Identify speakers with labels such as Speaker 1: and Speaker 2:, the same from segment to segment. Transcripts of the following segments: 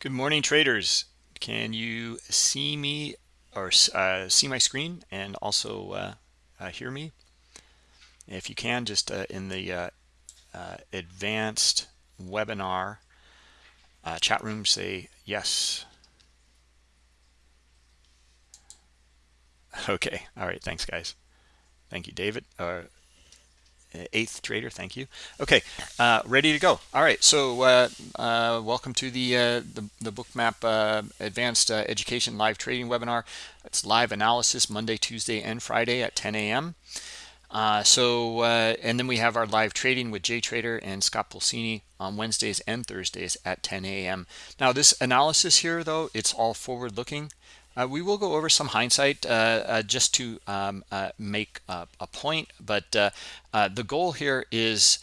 Speaker 1: Good morning, traders. Can you see me or uh, see my screen and also uh, uh, hear me? If you can, just uh, in the uh, uh, advanced webinar chat room, say yes. Okay. All right. Thanks, guys. Thank you, David eighth trader thank you. Okay uh, ready to go. All right so uh, uh, welcome to the, uh, the, the bookmap uh, advanced uh, education live trading webinar. It's live analysis monday tuesday and friday at 10 a.m so and then we have our live trading with jay trader and scott pulcini on wednesdays and thursdays at 10 a.m now this analysis here though it's all forward looking uh, we will go over some hindsight uh, uh, just to um, uh, make a point, but uh, uh, the goal here is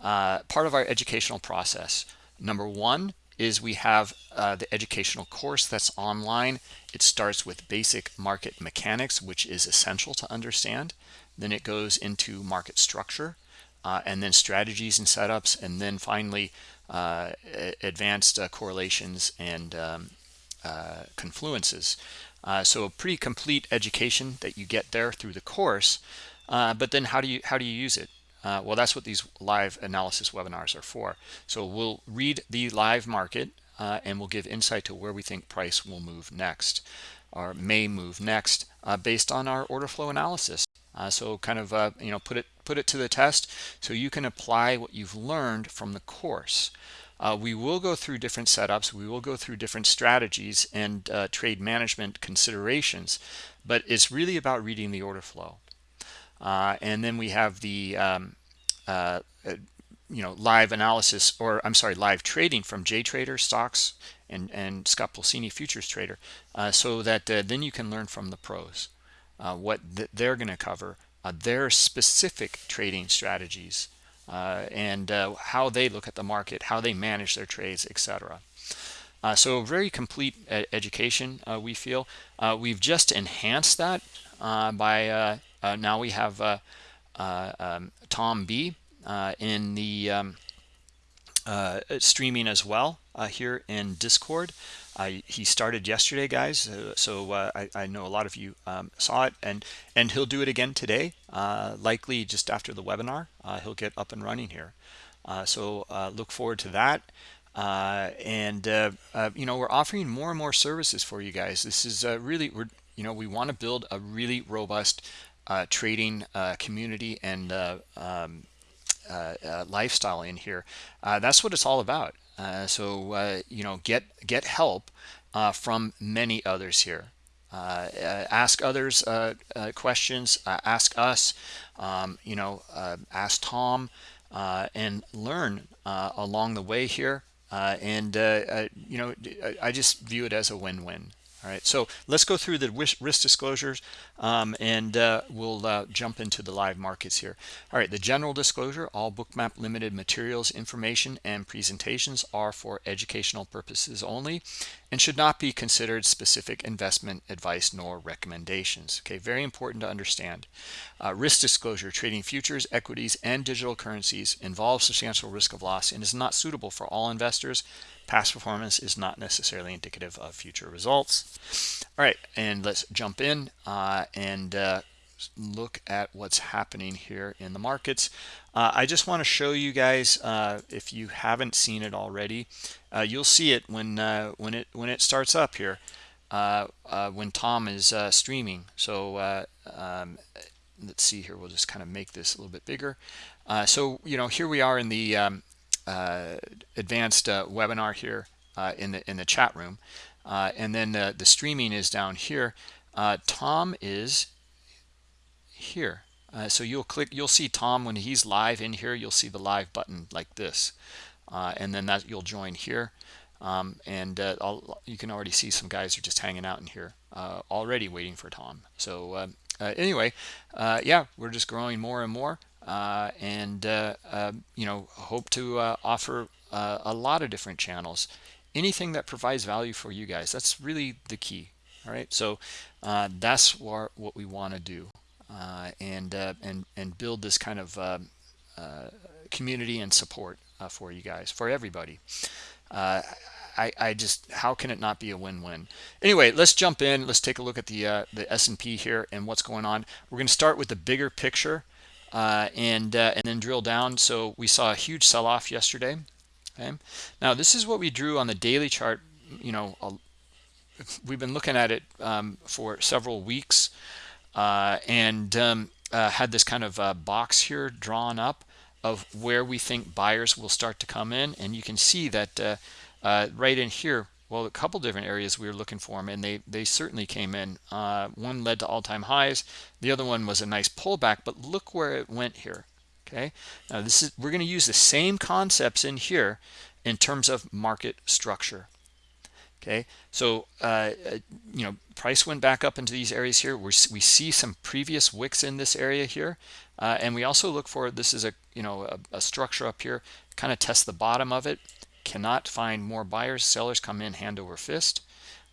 Speaker 1: part of our educational process. Number one is we have the educational course that's online. It starts with basic market mechanics, which is essential to understand. Then it goes into market structure, and then strategies and setups, and then finally advanced correlations and um, uh, confluences. Uh, so a pretty complete education that you get there through the course. Uh, but then how do you how do you use it? Uh, well, that's what these live analysis webinars are for. So we'll read the live market uh, and we'll give insight to where we think price will move next or may move next based on our order flow analysis. so kind of you know put it put it to the test so you can apply what you've learned from the course. Uh, we will go through different setups. We will go through different strategies and uh, trade management considerations, but it's really about reading the order flow. Uh, and then we have the um, uh, uh, you know live analysis, or I'm sorry, live trading from JTrader stocks and and Scott Pulcini futures trader, uh, so that then you can learn from the pros what th they're going to cover, their specific trading strategies uh, and uh, how they look at the market, how they manage their trades, etc. Uh, so very complete education, uh, we feel. Uh, we've just enhanced that uh, by now we have um, Tom B in the um, streaming as well here in Discord. I, he started yesterday, guys. Uh, so uh, I, I, know a lot of you um, saw it, and and he'll do it again today. Uh, likely just after the webinar, uh, he'll get up and running here. Uh, so look forward to that. and you know we're offering more and more services for you guys. This is really we're you know we want to build a really robust trading community and um, lifestyle in here. that's what it's all about. Uh, so uh, you know get get help uh, from many others here. Uh, uh, ask others questions ask us um, you know ask Tom and learn along the way here. And you know I just view it as a win-win. All right, so let's go through the risk disclosures um, and uh, we'll uh, jump into the live markets here. All right, the general disclosure, all Bookmap limited materials, information, and presentations are for educational purposes only and should not be considered specific investment advice nor recommendations. Okay, very important to understand. Uh, risk disclosure, trading futures, equities, and digital currencies involves substantial risk of loss and is not suitable for all investors past performance is not necessarily indicative of future results all right and let's jump in uh, and uh, look at what's happening here in the markets. Uh, I just want to show you guys uh, if you haven't seen it already uh, you'll see it when uh, when it when it starts up here when Tom is streaming. So um, let's see here we'll just kind of make this a little bit bigger. So you know here we are in the um, uh, advanced uh, webinar here uh, in the in the chat room. And then the, the streaming is down here Tom is here. So you'll click you'll see Tom when he's live in here you'll see the live button like this. And then that you'll join here. Um, and uh, you can already see some guys are just hanging out in here uh, already waiting for Tom. So uh, anyway, yeah, we're just growing more and more. Uh, and uh, um, you know hope to uh, offer a lot of different channels. Anything that provides value for you guys that's really the key. All right? So that's what, what we want to do and and and build this kind of um, community and support for you guys for everybody. I, I just how can it not be a win-win? Anyway let's jump in. Let's take a look at the uh, the S&P here and what's going on. We're going to start with the bigger picture uh, and uh, and then drill down. So we saw a huge sell-off yesterday okay? Now this is what we drew on the daily chart you know we've been looking at it um, for several weeks uh, and um, uh, had this kind of uh, box here drawn up of where we think buyers will start to come in and you can see that uh, uh, right in here well a couple different areas we were looking for them and they they certainly came in. Uh, one led to all-time highs. The other one was a nice pullback but look where it went here okay? Now this is we're going to use the same concepts in here in terms of market structure okay? So uh, uh, you know price went back up into these areas here. We're, we see some previous wicks in this area here uh, and we also look for this is a you know a, a structure up here kind of test the bottom of it. Cannot find more buyers. Sellers come in hand over fist.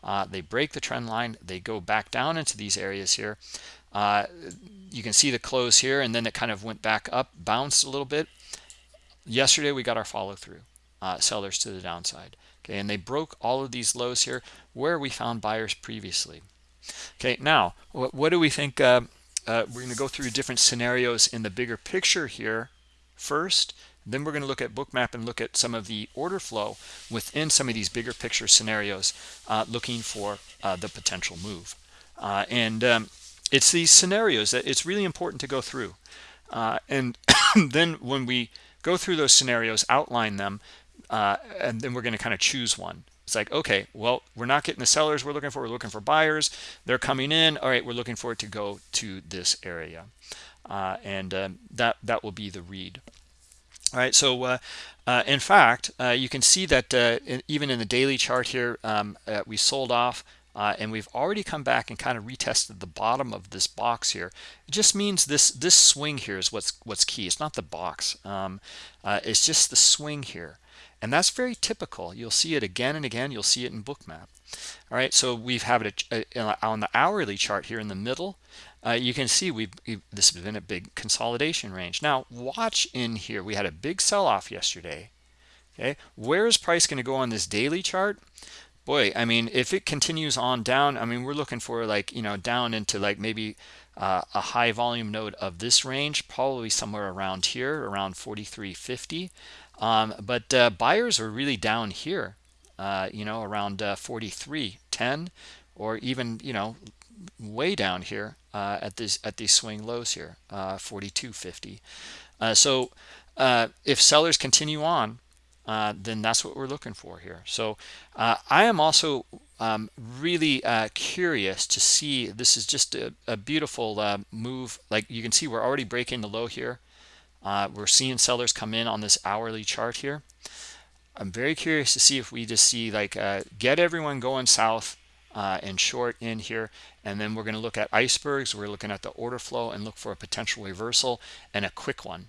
Speaker 1: Uh, they break the trend line. They go back down into these areas here. Uh, you can see the close here and then it kind of went back up bounced a little bit. Yesterday we got our follow through uh, sellers to the downside okay and they broke all of these lows here where we found buyers previously. Okay now what, what do we think uh, uh, we're going to go through different scenarios in the bigger picture here first then we're going to look at bookmap and look at some of the order flow within some of these bigger picture scenarios uh, looking for uh, the potential move. Uh, and um, it's these scenarios that it's really important to go through. Uh, and then when we go through those scenarios outline them uh, and then we're going to kind of choose one. It's like okay well we're not getting the sellers we're looking for we're looking for buyers. They're coming in all right we're looking for it to go to this area. Uh, and um, that that will be the read. All right so uh, uh, in fact uh, you can see that uh, in, even in the daily chart here um, uh, we sold off and we've already come back and kind of retested the bottom of this box here. It just means this this swing here is what's what's key. It's not the box. Um, it's just the swing here and that's very typical. You'll see it again and again. You'll see it in bookmap all right so we've have it on the hourly chart here in the middle uh, you can see we've, this has been a big consolidation range. Now watch in here. We had a big sell-off yesterday okay? Where is price going to go on this daily chart? Boy i mean if it continues on down i mean we're looking for like you know down into like maybe uh, a high volume node of this range probably somewhere around here around 4350 um, but uh, buyers are really down here, uh, you know, around uh, 43.10 or even, you know, way down here uh, at this at these swing lows here, uh, 42.50. Uh, so if sellers continue on, then that's what we're looking for here. So I am also um, really curious to see. This is just a, a beautiful move. Like you can see, we're already breaking the low here uh, we're seeing sellers come in on this hourly chart here. I'm very curious to see if we just see like uh, get everyone going south uh, and short in here. And then we're going to look at icebergs. We're looking at the order flow and look for a potential reversal and a quick one.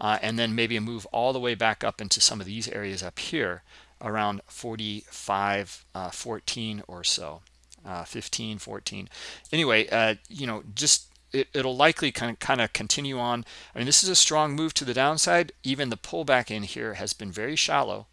Speaker 1: Uh, and then maybe a move all the way back up into some of these areas up here around 45, uh, 14 or so, uh, 15, 14. Anyway, uh, you know, just it, will likely kind of, kind of continue on. I mean, this is a strong move to the downside. Even the pullback in here has been very shallow.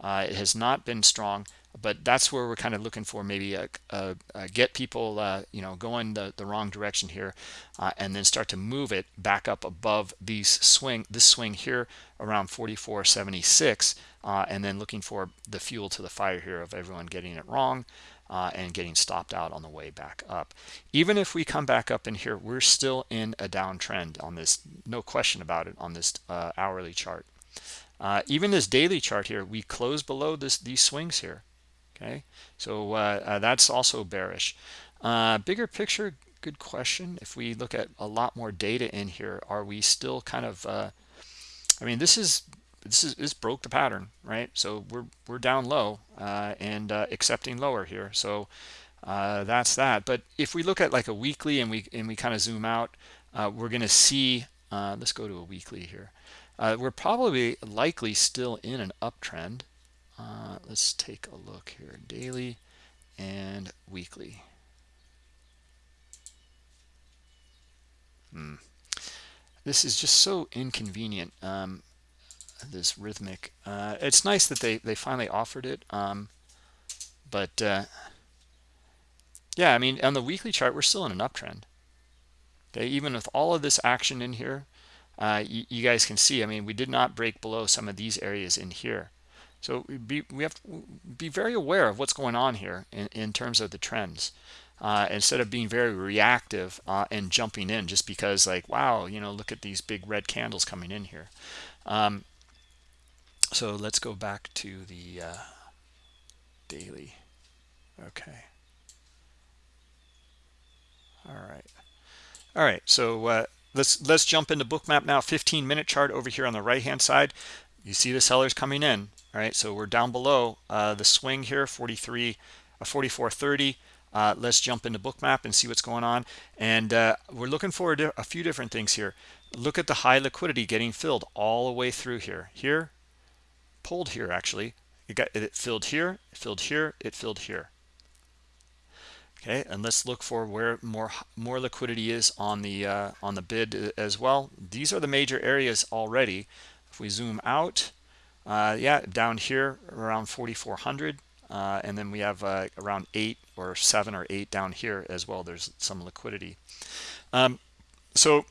Speaker 1: Uh, it has not been strong, but that's where we're kind of looking for maybe a, a, a get people, uh, you know, going the, the wrong direction here, uh, and then start to move it back up above these swing, this swing here around 44.76, uh, and then looking for the fuel to the fire here of everyone getting it wrong uh, and getting stopped out on the way back up. Even if we come back up in here, we're still in a downtrend on this, no question about it, on this uh, hourly chart. Uh, even this daily chart here, we close below this these swings here. Okay, so uh, uh, that's also bearish. Uh, bigger picture, good question. If we look at a lot more data in here, are we still kind of? I mean, this is this is this broke the pattern right? So we're we're down low uh, and uh, accepting lower here. So uh, that's that. But if we look at like a weekly and we and we kind of zoom out uh, we're going to see uh, let's go to a weekly here. Uh, we're probably likely still in an uptrend. Let's take a look here. Daily and weekly. Hmm. this is just so inconvenient. Um, this Rithmic uh, it's nice that they they finally offered it um, but uh, yeah i mean on the weekly chart we're still in an uptrend. Okay even with all of this action in here uh, you, you, guys can see i mean we did not break below some of these areas in here. So we, be, we have to be very aware of what's going on here in, in terms of the trends uh, instead of being very reactive uh, and jumping in just because like wow you know look at these big red candles coming in here. Um, so let's go back to the uh, daily. Okay. All right. All right. So uh, let's let's jump into bookmap now. 15 minute chart over here on the right hand side. You see the sellers coming in all right? So we're down below uh, the swing here 43 uh, 44.30 uh, let's jump into bookmap and see what's going on. And uh, we're looking for a, a, few different things here. Look at the high liquidity getting filled all the way through here. Here pulled here actually. It got it filled here filled here it filled here. Okay and let's look for where more more liquidity is on the uh, on the bid as well. These are the major areas already. If we zoom out uh, yeah down here around 4400 uh, and then we have uh, around eight or seven or eight down here as well. There's some liquidity. Um, so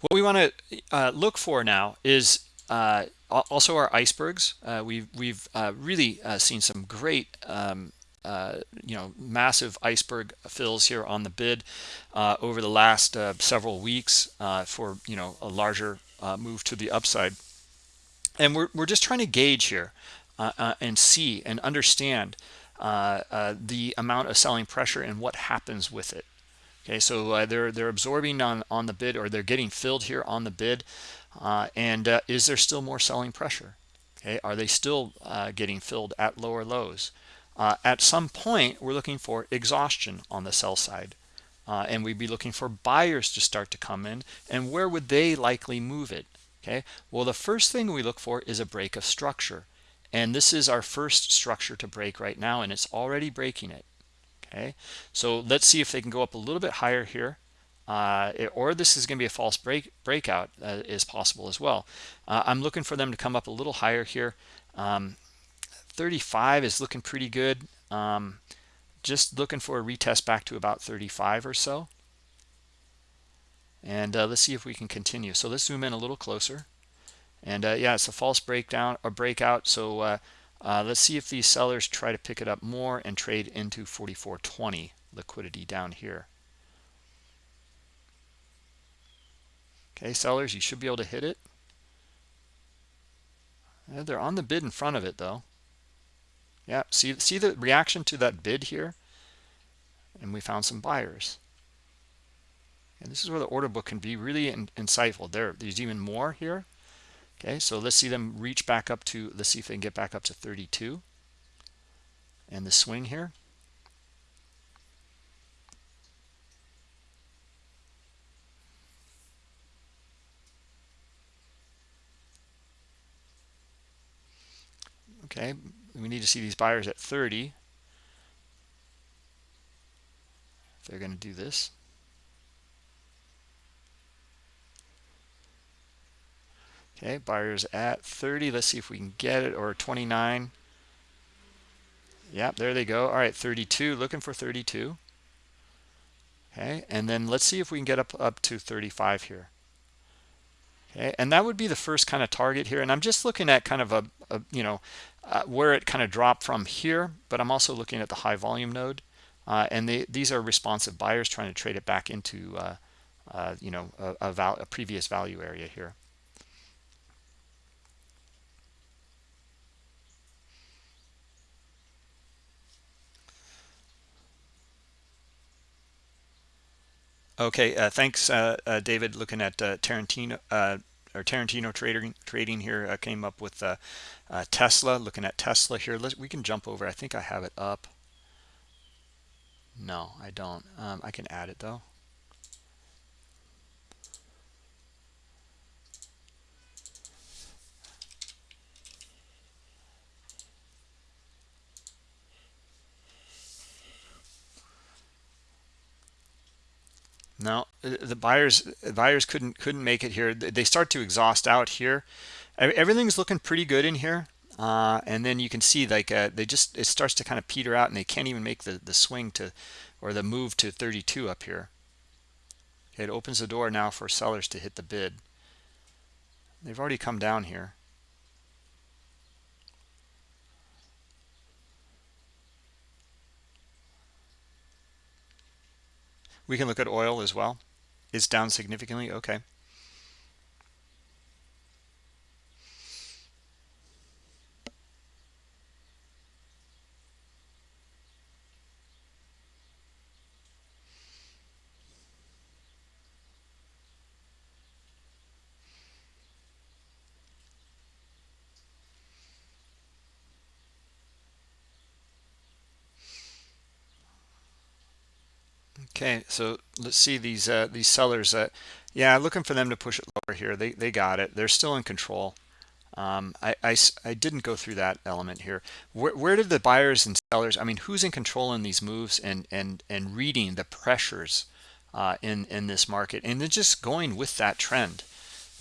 Speaker 1: what we want to uh, look for now is uh, also our icebergs we've we've really seen some great um, uh, you know massive iceberg fills here on the bid uh, over the last uh, several weeks uh, for you know a larger uh, move to the upside. And we're, we're just trying to gauge here uh, and see and understand the amount of selling pressure and what happens with it. Okay so they're they're absorbing on on the bid or they're getting filled here on the bid and is there still more selling pressure okay are they still getting filled at lower lows uh, at some point, we're looking for exhaustion on the sell side. Uh, and we'd be looking for buyers to start to come in. And where would they likely move it? Okay, well, the first thing we look for is a break of structure. And this is our first structure to break right now, and it's already breaking it. Okay, so let's see if they can go up a little bit higher here. Uh, or this is going to be a false break breakout uh, is possible as well. Uh, I'm looking for them to come up a little higher here. Um, 35 is looking pretty good. Um, just looking for a retest back to about 35 or so. And uh, let's see if we can continue. So let's zoom in a little closer. And uh, yeah, it's a false breakdown or breakout. So uh let's see if these sellers try to pick it up more and trade into 44.20 liquidity down here. Okay, sellers, you should be able to hit it. they're on the bid in front of it though. Yeah, see, see the reaction to that bid here? And we found some buyers. And this is where the order book can be really in, insightful. There, there's even more here. Okay, so let's see them reach back up to, let's see if they can get back up to 32. And the swing here. Okay, we need to see these buyers at 30 they're going to do this. Okay buyers at 30 let's see if we can get it or 29 Yep, there they go. All right 32 looking for 32 okay and then let's see if we can get up up to 35 here. Okay and that would be the first kind of target here and i'm just looking at kind of a, a you know uh, where it kind of dropped from here but i'm also looking at the high volume node uh, and they, these are responsive buyers trying to trade it back into uh, uh you know a, a, val a previous value area here Okay, uh, thanks, uh, David. Looking at Tarantino or Tarantino trading trading here uh, came up with Tesla. Looking at Tesla here, Let's, we can jump over. I think I have it up. No, I don't. Um, I can add it though. No, uh, the buyers buyers couldn't couldn't make it here. They start to exhaust out here. Everything's looking pretty good in here. Uh, and then you can see like uh, they just it starts to kind of peter out and they can't even make the the swing to or the move to 32 up here it opens the door now for sellers to hit the bid they've already come down here we can look at oil as well. It's down significantly. Okay Okay, so let's see these uh, these sellers. Uh, yeah, looking for them to push it lower here. They they got it. They're still in control. Um, I, I, I didn't go through that element here. Where, where did the buyers and sellers? I mean, who's in control in these moves and and and reading the pressures uh, in in this market and just going with that trend.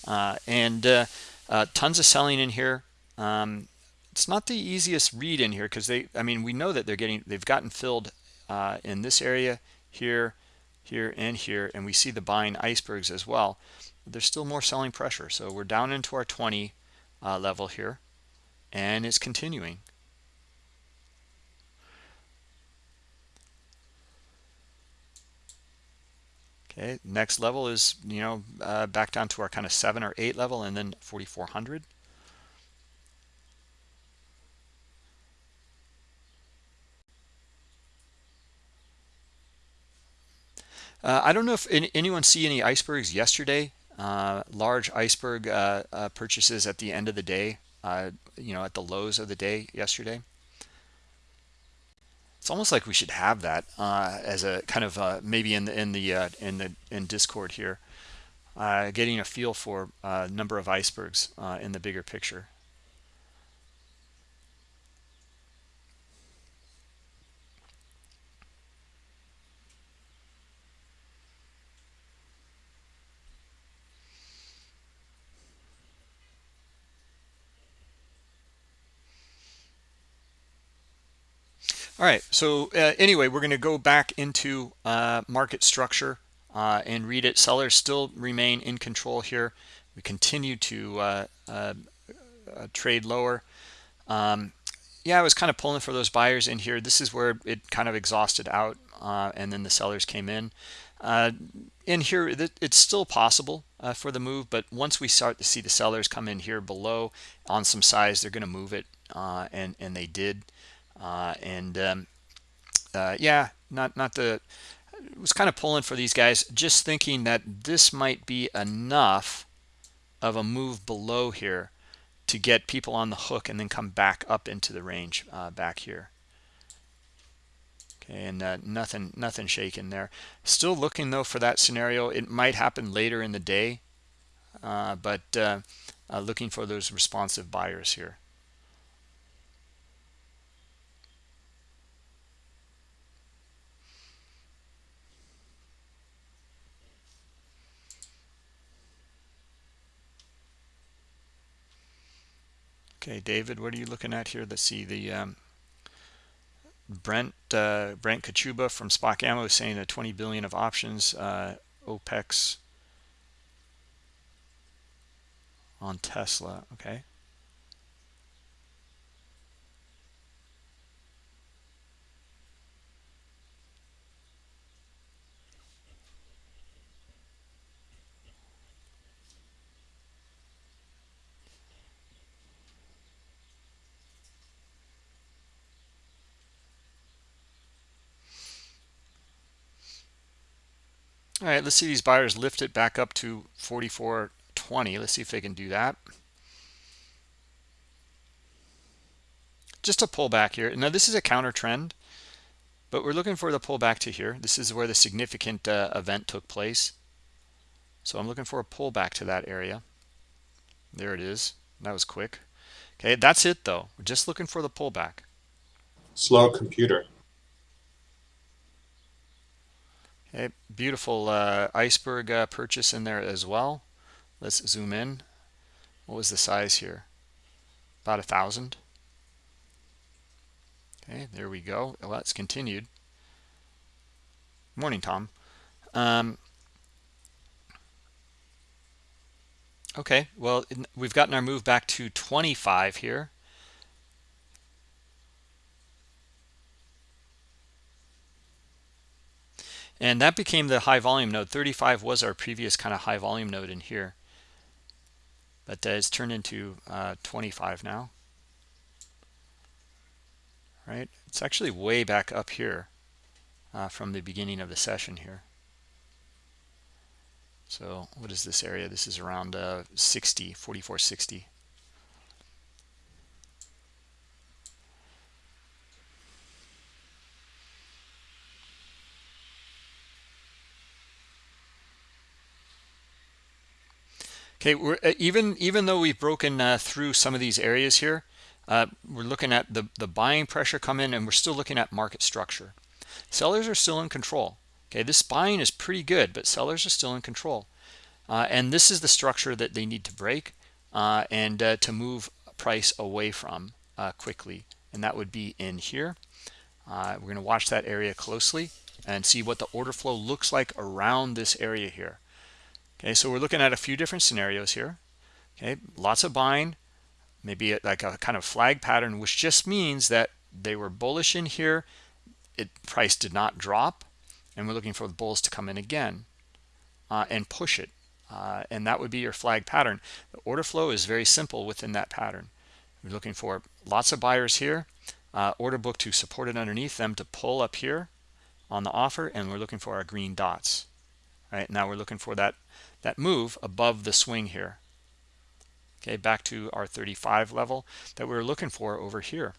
Speaker 1: Uh, and uh, uh, tons of selling in here. Um, it's not the easiest read in here because they. I mean, we know that they're getting they've gotten filled uh, in this area here, here, and here, and we see the buying icebergs as well. There's still more selling pressure. So we're down into our 20 uh, level here, and it's continuing. Okay, next level is, you know, uh, back down to our kind of 7 or 8 level, and then 4,400. Uh, I don't know if any, anyone see any icebergs yesterday. Uh, large iceberg uh, uh purchases at the end of the day, uh, you know, at the lows of the day yesterday. It's almost like we should have that uh, as a kind of maybe in the in the in the in Discord here, getting a feel for number of icebergs in the bigger picture. All right, so uh, anyway, we're going to go back into uh, market structure uh, and read it. Sellers still remain in control here. We continue to uh, uh, uh, trade lower. Um, yeah, I was kind of pulling for those buyers in here. This is where it kind of exhausted out, and then the sellers came in. in here, it's still possible for the move, but once we start to see the sellers come in here below on some size, they're going to move it, and and they did. Uh, and um, uh, yeah, not not the was kind of pulling for these guys, just thinking that this might be enough of a move below here to get people on the hook and then come back up into the range uh, back here. Okay, and uh, nothing nothing shaking there. Still looking though for that scenario. It might happen later in the day, uh, but uh, looking for those responsive buyers here. Okay, David, what are you looking at here? Let's see the um, Brent uh, Brent Kochuba from SpotGamma saying that 20 billion of options uh, OPEX on Tesla. Okay. All right, let's see these buyers lift it back up to 44.20. Let's see if they can do that. Just a pullback here. Now, this is a counter trend, but we're looking for the pullback to here. This is where the significant uh, event took place. So I'm looking for a pullback to that area. There it is. That was quick. Okay, that's it though. We're just looking for the pullback.
Speaker 2: Slow computer.
Speaker 1: Okay, beautiful uh, iceberg uh, purchase in there as well. Let's zoom in. What was the size here? About a thousand. Okay, there we go. Well, that's continued. Morning, Tom. Um, okay, well, we've gotten our move back to 25 here. And that became the high volume node. 35 was our previous kind of high volume node in here. But uh, it's turned into uh, 25 now. Right? It's actually way back up here uh, from the beginning of the session here. So what is this area? This is around uh, 60, 4460. Okay, we're, uh, even even though we've broken uh, through some of these areas here, uh, we're looking at the the buying pressure come in, and we're still looking at market structure. Sellers are still in control. Okay, this buying is pretty good, but sellers are still in control, uh, and this is the structure that they need to break uh, and uh, to move price away from quickly, and that would be in here. we're going to watch that area closely and see what the order flow looks like around this area here. Okay, so we're looking at a few different scenarios here. Okay, lots of buying, maybe like a kind of flag pattern, which just means that they were bullish in here. It price did not drop, and we're looking for the bulls to come in again uh, and push it. Uh, and that would be your flag pattern. The order flow is very simple within that pattern. We're looking for lots of buyers here, uh, order book to support it underneath them to pull up here on the offer, and we're looking for our green dots. Right now we're looking for that that move above the swing here. Okay back to our 35 level that we were looking for over here.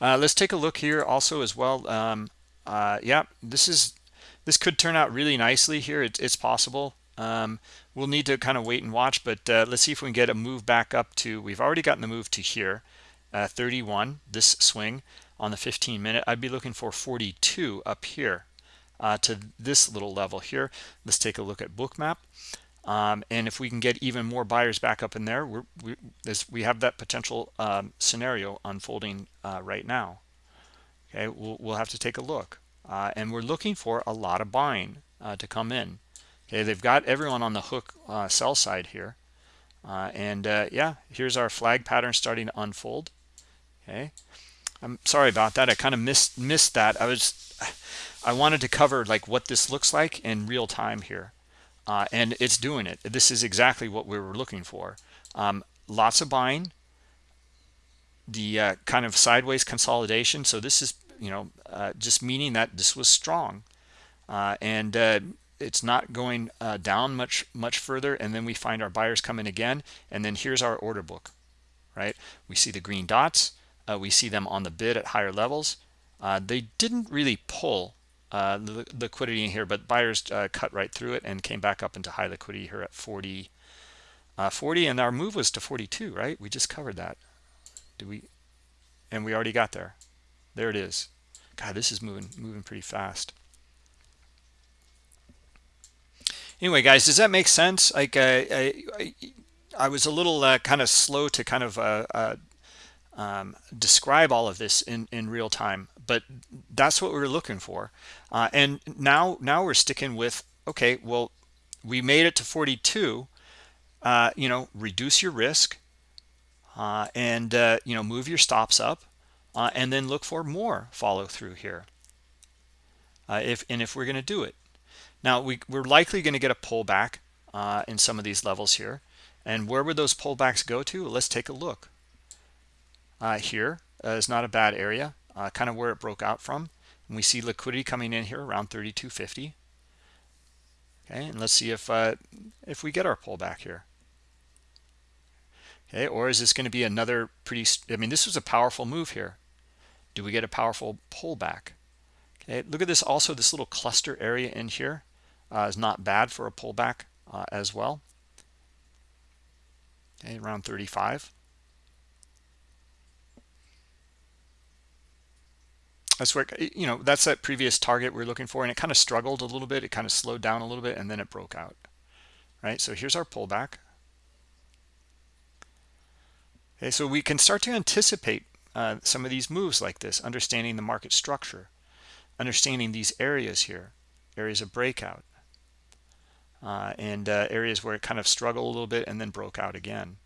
Speaker 1: Uh, let's take a look here also as well. Um, uh, yeah this is this could turn out really nicely here. It, it's possible. Um, we'll need to kind of wait and watch but uh, let's see if we can get a move back up to we've already gotten the move to here uh, 31 this swing on the 15 minute i'd be looking for 42 up here uh, to this little level here. Let's take a look at bookmap um, and if we can get even more buyers back up in there we, we have that potential um, scenario unfolding uh, right now. Okay we'll, we'll have to take a look. Uh, and we're looking for a lot of buying uh, to come in. Okay they've got everyone on the hook uh, sell side here. Uh, and yeah here's our flag pattern starting to unfold. Okay I'm sorry about that. I kind of missed missed that. I was I wanted to cover like what this looks like in real time here. Uh, and it's doing it. This is exactly what we were looking for. Um, lots of buying, the uh, kind of sideways consolidation. So this is, you know, uh, just meaning that this was strong. Uh, and uh, it's not going uh, down much, much further. And then we find our buyers come in again. And then here's our order book, right? We see the green dots uh, we see them on the bid at higher levels. Uh, they didn't really pull uh, the liquidity in here, but buyers uh, cut right through it and came back up into high liquidity here at 40, uh, 40, and our move was to 42, right? We just covered that. Do we? And we already got there. There it is. God, this is moving moving pretty fast. Anyway, guys, does that make sense? Like, uh, I, I, I was a little kind of slow to kind of um, describe all of this in, in real time. But that's what we are looking for. Uh, and now, now we're sticking with, okay, well, we made it to 42. Uh, you know, reduce your risk uh, and, uh, you know, move your stops up uh, and then look for more follow through here. Uh, if And if we're going to do it. Now, we, we're likely going to get a pullback in some of these levels here. And where would those pullbacks go to? Let's take a look uh, here uh, is not a bad area, uh, kind of where it broke out from. And we see liquidity coming in here around 32.50. Okay, and let's see if uh, if we get our pullback here. Okay, or is this going to be another pretty? I mean, this was a powerful move here. Do we get a powerful pullback? Okay, look at this. Also, this little cluster area in here uh, is not bad for a pullback uh, as well. Okay, around 35. That's where you know that's that previous target we're looking for and it kind of struggled a little bit. It kind of slowed down a little bit and then it broke out right? So here's our pullback. Okay so we can start to anticipate uh, some of these moves like this understanding the market structure understanding these areas here areas of breakout uh, and uh, areas where it kind of struggled a little bit and then broke out again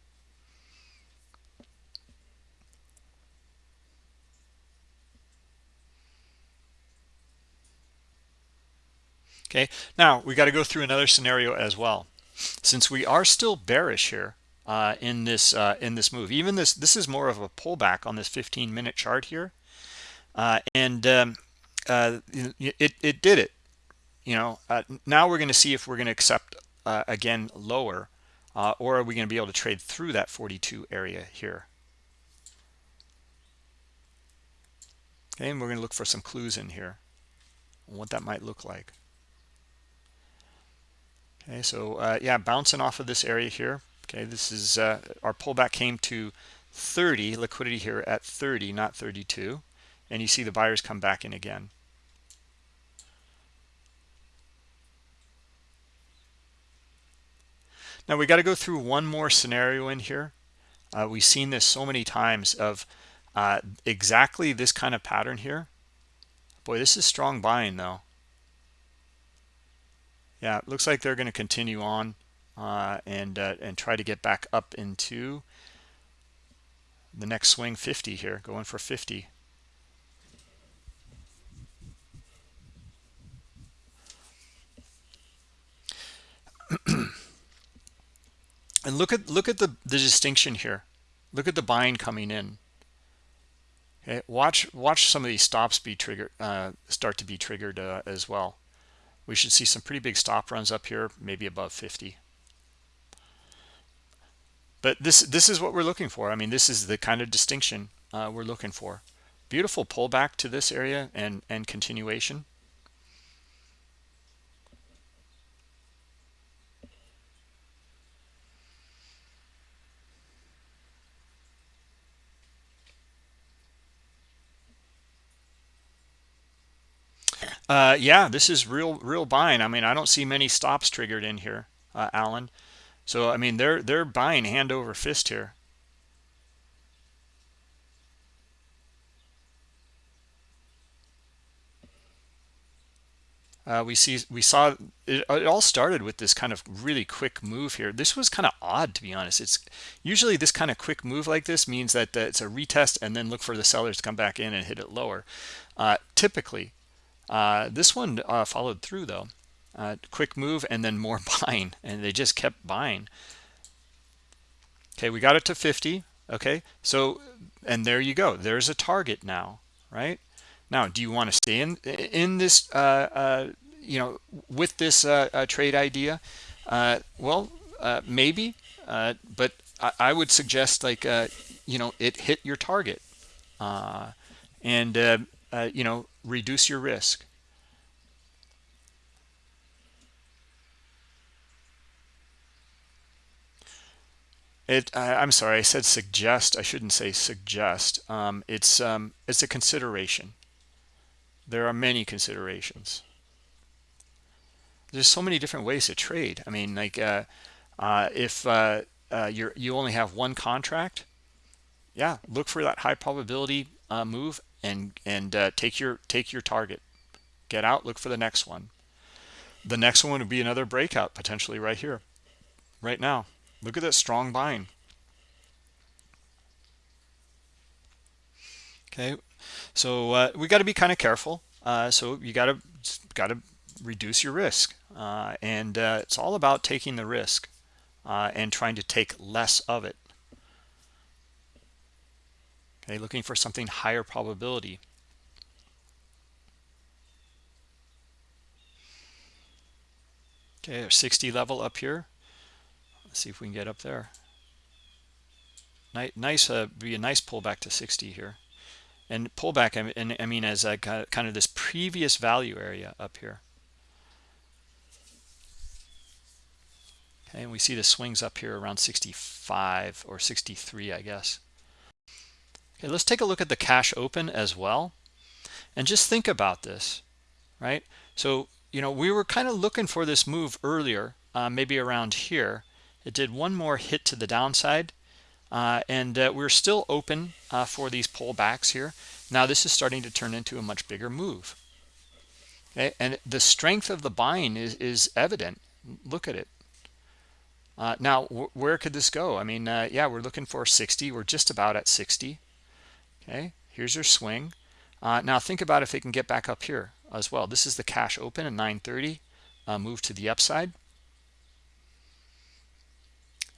Speaker 1: okay? Now we got to go through another scenario as well. Since we are still bearish here uh, in this uh, in this move even this this is more of a pullback on this 15 minute chart here. Uh, and um, uh, it, it did it. You know uh, now we're going to see if we're going to accept uh, again lower or are we going to be able to trade through that 42 area here? Okay and we're going to look for some clues in here on what that might look like okay so uh, yeah bouncing off of this area here. Okay this is uh, our pullback came to 30 liquidity here at 30 not 32 and you see the buyers come back in again. Now we got to go through one more scenario in here. Uh, we've seen this so many times of uh, exactly this kind of pattern here. Boy this is strong buying though yeah it looks like they're going to continue on uh, and uh, and try to get back up into the next swing 50 here going for 50 and look at look at the the distinction here. Look at the buying coming in. Okay watch watch some of these stops be triggered uh, start to be triggered uh, as well we should see some pretty big stop runs up here maybe above 50 but this this is what we're looking for. I mean this is the kind of distinction uh, we're looking for. Beautiful pullback to this area and and continuation Uh, yeah, this is real, real buying. I mean, I don't see many stops triggered in here, uh, Alan. So I mean, they're they're buying hand over fist here. Uh, we see we saw it, it, all started with this kind of really quick move here. This was kind of odd to be honest. It's usually this kind of quick move like this means that uh, it's a retest and then look for the sellers to come back in and hit it lower. Uh, typically, uh, this one uh, followed through though. Uh, quick move and then more buying and they just kept buying. Okay, we got it to 50. Okay, so and there you go. There's a target now, right? Now, do you want to stay in in this, uh, uh, you know, with this uh, trade idea? well, maybe, but I, I, would suggest like, you know, it hit your target, and you know, reduce your risk. It, I'm sorry, I said suggest. I shouldn't say suggest. Um, it's um, it's a consideration. There are many considerations. There's so many different ways to trade. I mean, like uh, uh, if uh, uh you're you only have one contract, yeah, look for that high probability uh, move and and uh, take your take your target. Get out look for the next one. The next one would be another breakout potentially right here right now. Look at that strong buying okay so uh, we got to be kind of careful. Uh, so you got to got to reduce your risk. Uh, and uh, it's all about taking the risk uh, and trying to take less of it looking for something higher probability? Okay 60 level up here. Let's see if we can get up there. Nice nice uh, be a nice pullback to 60 here. And pullback I mean, I mean as a kind of this previous value area up here. Okay and we see the swings up here around 65 or 63 I guess Okay, let's take a look at the cash open as well. and just think about this right? So you know we were kind of looking for this move earlier uh, maybe around here. It did one more hit to the downside uh, and uh, we're still open uh, for these pullbacks here. Now this is starting to turn into a much bigger move. Okay and the strength of the buying is is evident. Look at it. Uh, now where could this go? I mean uh, yeah we're looking for 60 we're just about at 60 okay here's your swing. Uh, now think about if it can get back up here as well. This is the cash open at 930 move to the upside.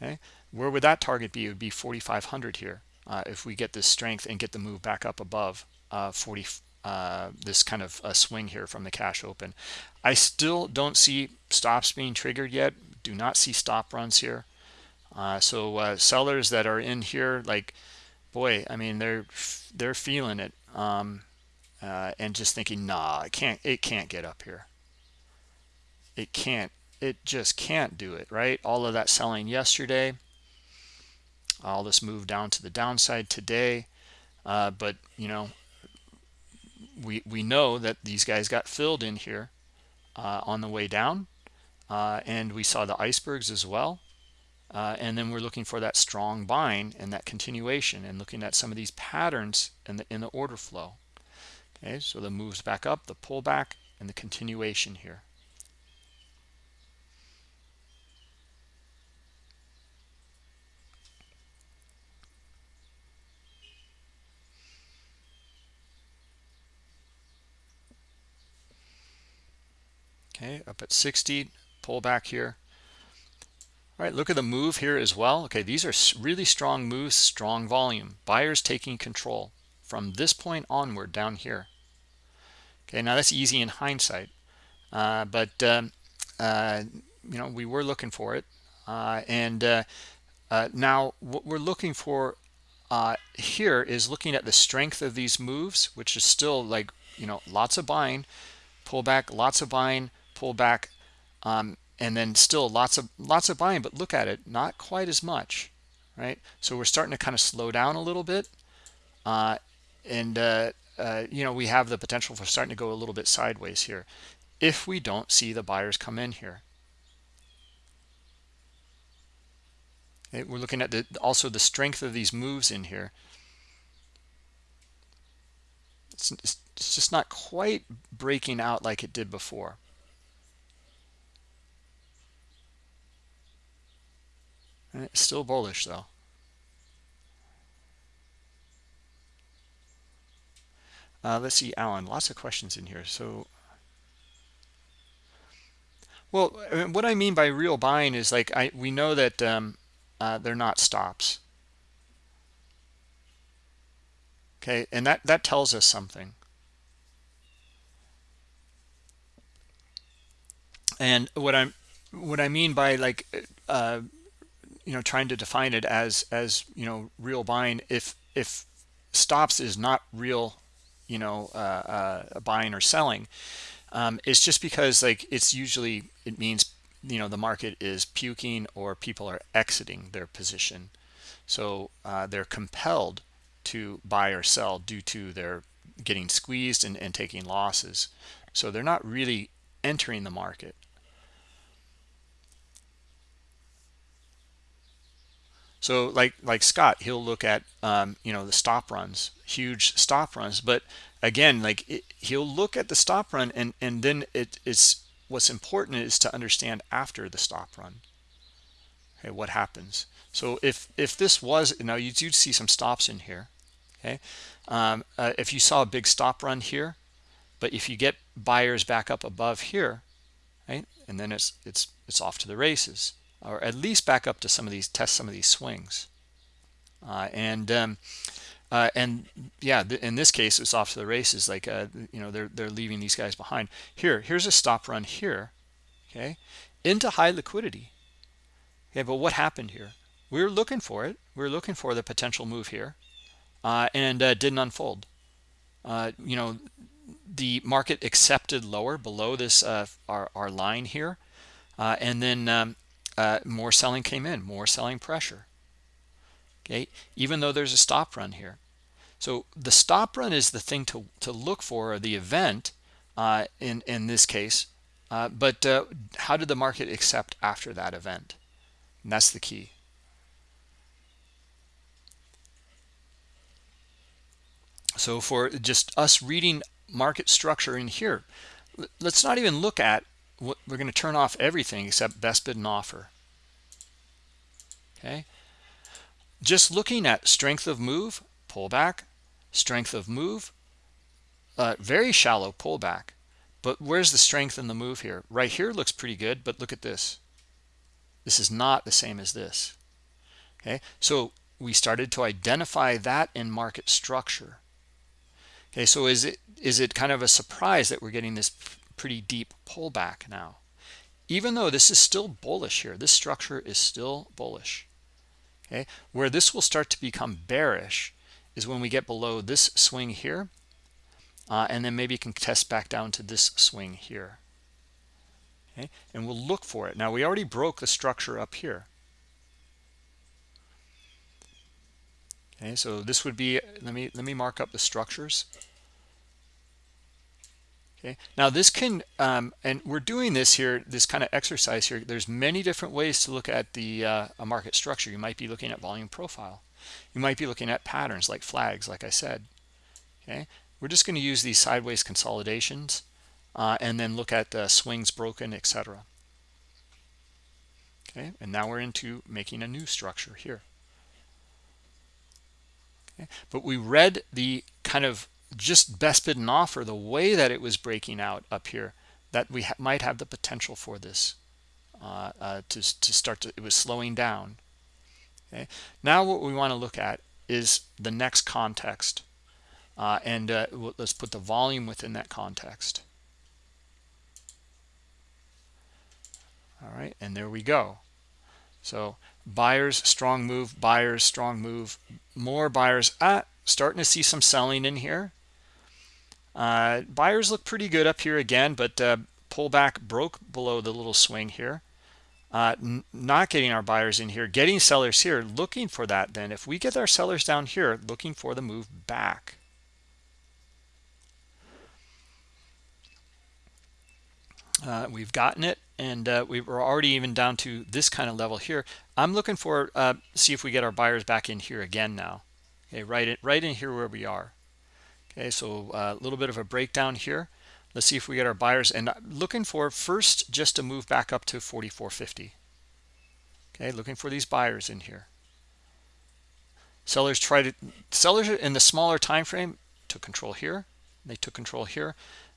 Speaker 1: Okay where would that target be? It would be 4500 here uh, if we get this strength and get the move back up above uh, 40 uh, this kind of a swing here from the cash open. I still don't see stops being triggered yet. Do not see stop runs here. Uh, so uh, sellers that are in here like boy i mean they're they're feeling it um, uh, and just thinking nah it can't it can't get up here. It can't it just can't do it right? All of that selling yesterday. All this move down to the downside today. Uh, but you know we we know that these guys got filled in here uh, on the way down uh, and we saw the icebergs as well uh, and then we're looking for that strong buying and that continuation and looking at some of these patterns in the in the order flow. Okay so the moves back up the pullback and the continuation here. Okay up at 60 pull back here all right look at the move here as well. Okay these are really strong moves strong volume. Buyers taking control. From this point onward down here. Okay now that's easy in hindsight. Uh, but um, uh, you know we were looking for it. Uh, and uh, uh, now what we're looking for uh, here is looking at the strength of these moves which is still like you know lots of buying. Pull back lots of buying. Pull back um, and then still lots of lots of buying but look at it not quite as much right? So we're starting to kind of slow down a little bit uh, and uh, uh, you know we have the potential for starting to go a little bit sideways here. If we don't see the buyers come in here okay, we're looking at the also the strength of these moves in here. It's, it's just not quite breaking out like it did before It's still bullish though. Uh, let's see, Alan. Lots of questions in here. So, well, what I mean by real buying is like I we know that um, uh, they're not stops. Okay, and that that tells us something. And what I'm what I mean by like uh, you know trying to define it as as you know real buying if if stops is not real you know uh, uh, buying or selling um, it's just because like it's usually it means you know the market is puking or people are exiting their position. So uh, they're compelled to buy or sell due to their getting squeezed and, and taking losses. So they're not really entering the market So like like Scott, he'll look at um, you know the stop runs, huge stop runs. But again, like it, he'll look at the stop run, and and then it, it's what's important is to understand after the stop run. Okay, what happens? So if if this was now you do see some stops in here. Okay, um, uh, if you saw a big stop run here, but if you get buyers back up above here, right, and then it's it's it's off to the races or at least back up to some of these test some of these swings. Uh, and um, uh, and yeah th in this case it's off to the races like uh, you know they're they're leaving these guys behind. Here here's a stop run here okay into high liquidity. Okay but what happened here? We were looking for it. We were looking for the potential move here uh, and uh, didn't unfold. Uh, you know the market accepted lower below this our, our line here and then um, uh, more selling came in more selling pressure okay even though there's a stop run here So the stop run is the thing to, to look for, the event uh, in, in this case. Uh, but uh, how did the market accept after that event? And that's the key. So for just us reading market structure in here, let's not even look at we're going to turn off everything except best bid and offer. Okay. Just looking at strength of move, pullback, strength of move, uh, very shallow pullback. But where's the strength in the move here? Right here looks pretty good, but look at this. This is not the same as this. Okay, so we started to identify that in market structure. Okay, so is it is it kind of a surprise that we're getting this pretty deep pullback now? Even though this is still bullish here, this structure is still bullish. Okay, where this will start to become bearish is when we get below this swing here uh, and then maybe you can test back down to this swing here. Okay? And we'll look for it. Now we already broke the structure up here. Okay? So this would be let me let me mark up the structures okay. Now this can um, and we're doing this here this kind of exercise here. There's many different ways to look at the uh, a market structure. You might be looking at volume profile. You might be looking at patterns like flags like i said. Okay. We're just going to use these sideways consolidations uh, and then look at swings broken etc okay. And now we're into making a new structure here. Okay. But we read the kind of just best bid and offer the way that it was breaking out up here that we ha might have the potential for this uh, uh, to, to start to it was slowing down. Okay? Now what we want to look at is the next context uh, and uh, let's put the volume within that context. All right and there we go. So buyers strong move buyers strong move more buyers. Ah starting to see some selling in here uh, buyers look pretty good up here again but uh, pullback broke below the little swing here. Uh, not getting our buyers in here getting sellers here looking for that then. If we get our sellers down here looking for the move back. Uh, we've gotten it and uh, we were already even down to this kind of level here. I'm looking for uh, see if we get our buyers back in here again now. Okay right in, right in here where we are okay so uh, a little bit of a breakdown here. Let's see if we get our buyers and looking for first just to move back up to 4450 okay looking for these buyers in here. Sellers try to sellers in the smaller time frame took control here. They took control here.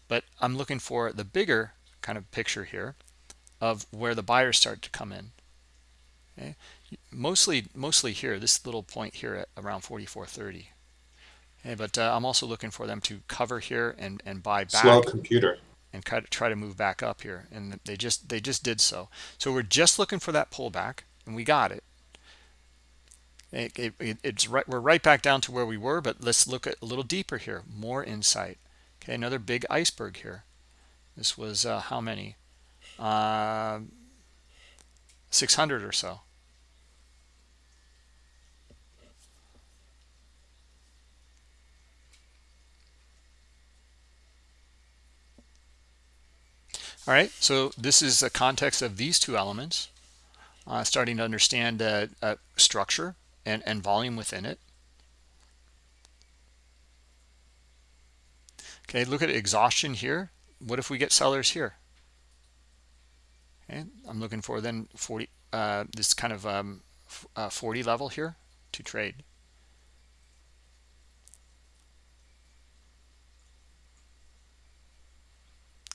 Speaker 1: But i'm looking for the bigger kind of picture here of where the buyers start to come in. Okay mostly mostly here this little point here at around 4430 okay but uh, i'm also looking for them to cover here and and buy back
Speaker 2: slow computer.
Speaker 1: and try to move back up here. And they just they just did so. So we're just looking for that pullback and we got it. It, it, it's right we're right back down to where we were but let's look at a little deeper here. More insight. Okay another big iceberg here. This was uh, how many? Uh, 600 or so. All right, so this is the context of these two elements, uh, starting to understand uh, uh, structure and, and volume within it. Okay, look at exhaustion here. What if we get sellers here? Okay i'm looking for then 40 uh, this kind of um, uh, 40 level here to trade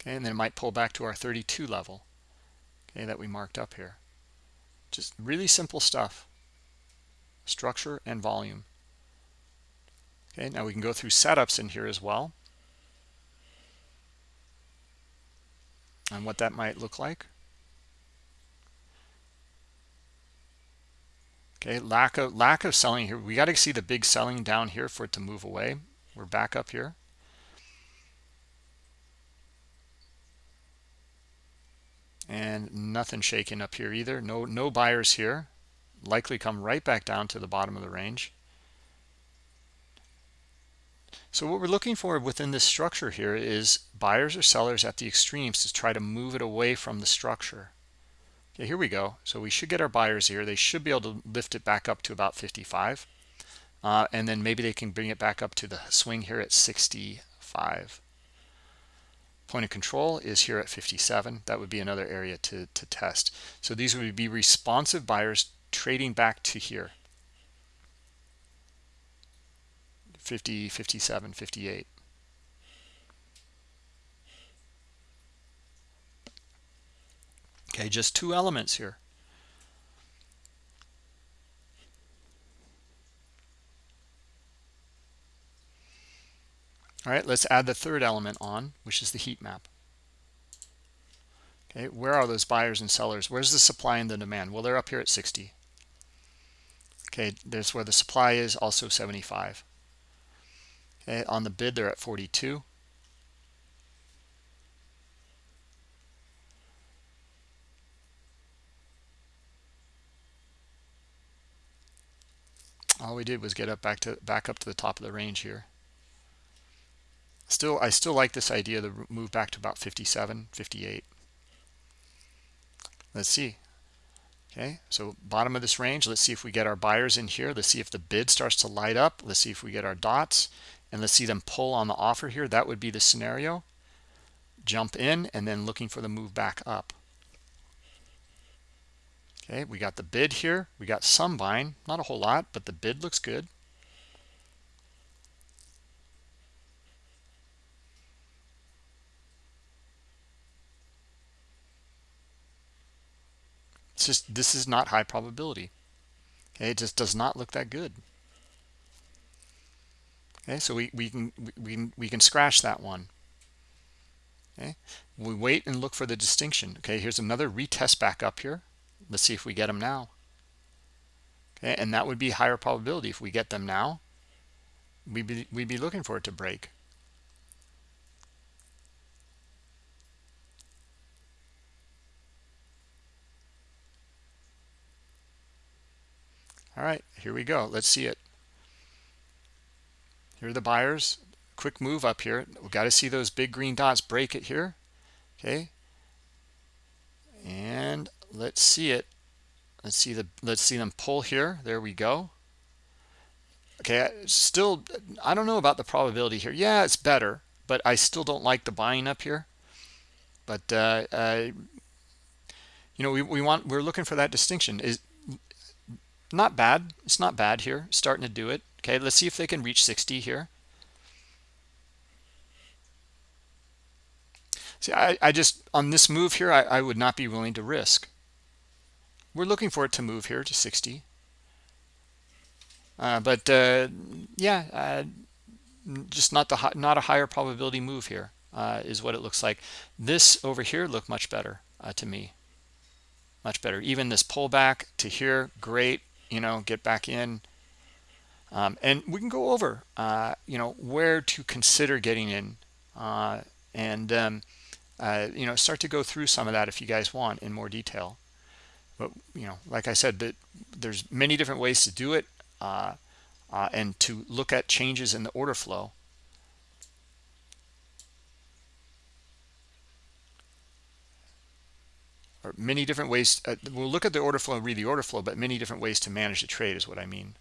Speaker 1: okay and then it might pull back to our 32 level okay that we marked up here just really simple stuff structure and volume okay now we can go through setups in here as well and what that might look like. Okay, lack of lack of selling here. We got to see the big selling down here for it to move away. We're back up here. And nothing shaking up here either. No no buyers here. Likely come right back down to the bottom of the range. So what we're looking for within this structure here is buyers or sellers at the extremes to try to move it away from the structure. Okay, here we go. So we should get our buyers here. They should be able to lift it back up to about 55. Uh, and then maybe they can bring it back up to the swing here at 65. Point of control is here at 57. That would be another area to, to test. So these would be responsive buyers trading back to here. 50, 57, 58. Okay, just two elements here. All right, let's add the third element on, which is the heat map. Okay, where are those buyers and sellers? Where's the supply and the demand? Well, they're up here at 60. Okay, there's where the supply is, also 75. Okay, on the bid, they're at 42. All we did was get up back to back up to the top of the range here. Still, I still like this idea to move back to about 57, 58. Let's see. Okay, so bottom of this range, let's see if we get our buyers in here. Let's see if the bid starts to light up. Let's see if we get our dots and let's see them pull on the offer here that would be the scenario jump in and then looking for the move back up okay we got the bid here we got some buying not a whole lot but the bid looks good it's just this is not high probability okay it just does not look that good Okay, so we, we can we, we can scratch that one. Okay, we wait and look for the distinction. Okay, here's another retest back up here. Let's see if we get them now. Okay, and that would be higher probability if we get them now. We'd be, we'd be looking for it to break. All right, here we go. Let's see it. Here are the buyers. Quick move up here. We've got to see those big green dots break it here. Okay. And let's see it. Let's see the let's see them pull here. There we go. Okay, still I don't know about the probability here. Yeah, it's better, but I still don't like the buying up here. But uh, uh, you know, we, we want we're looking for that distinction. Is not bad. It's not bad here. Starting to do it. Okay, let's see if they can reach 60 here. See, I, I just, on this move here, I, I would not be willing to risk. We're looking for it to move here to 60. Uh, but uh, yeah, uh, just not the not a higher probability move here uh, is what it looks like. This over here looked much better uh, to me, much better. Even this pullback to here, great. You know, get back in. Um, and we can go over, uh, you know, where to consider getting in uh, and, um, uh, you know, start to go through some of that if you guys want in more detail. But, you know, like I said, that there's many different ways to do it uh, uh, and to look at changes in the order flow. Or many different ways. Uh, we'll look at the order flow and read the order flow, but many different ways to manage the trade is what I mean.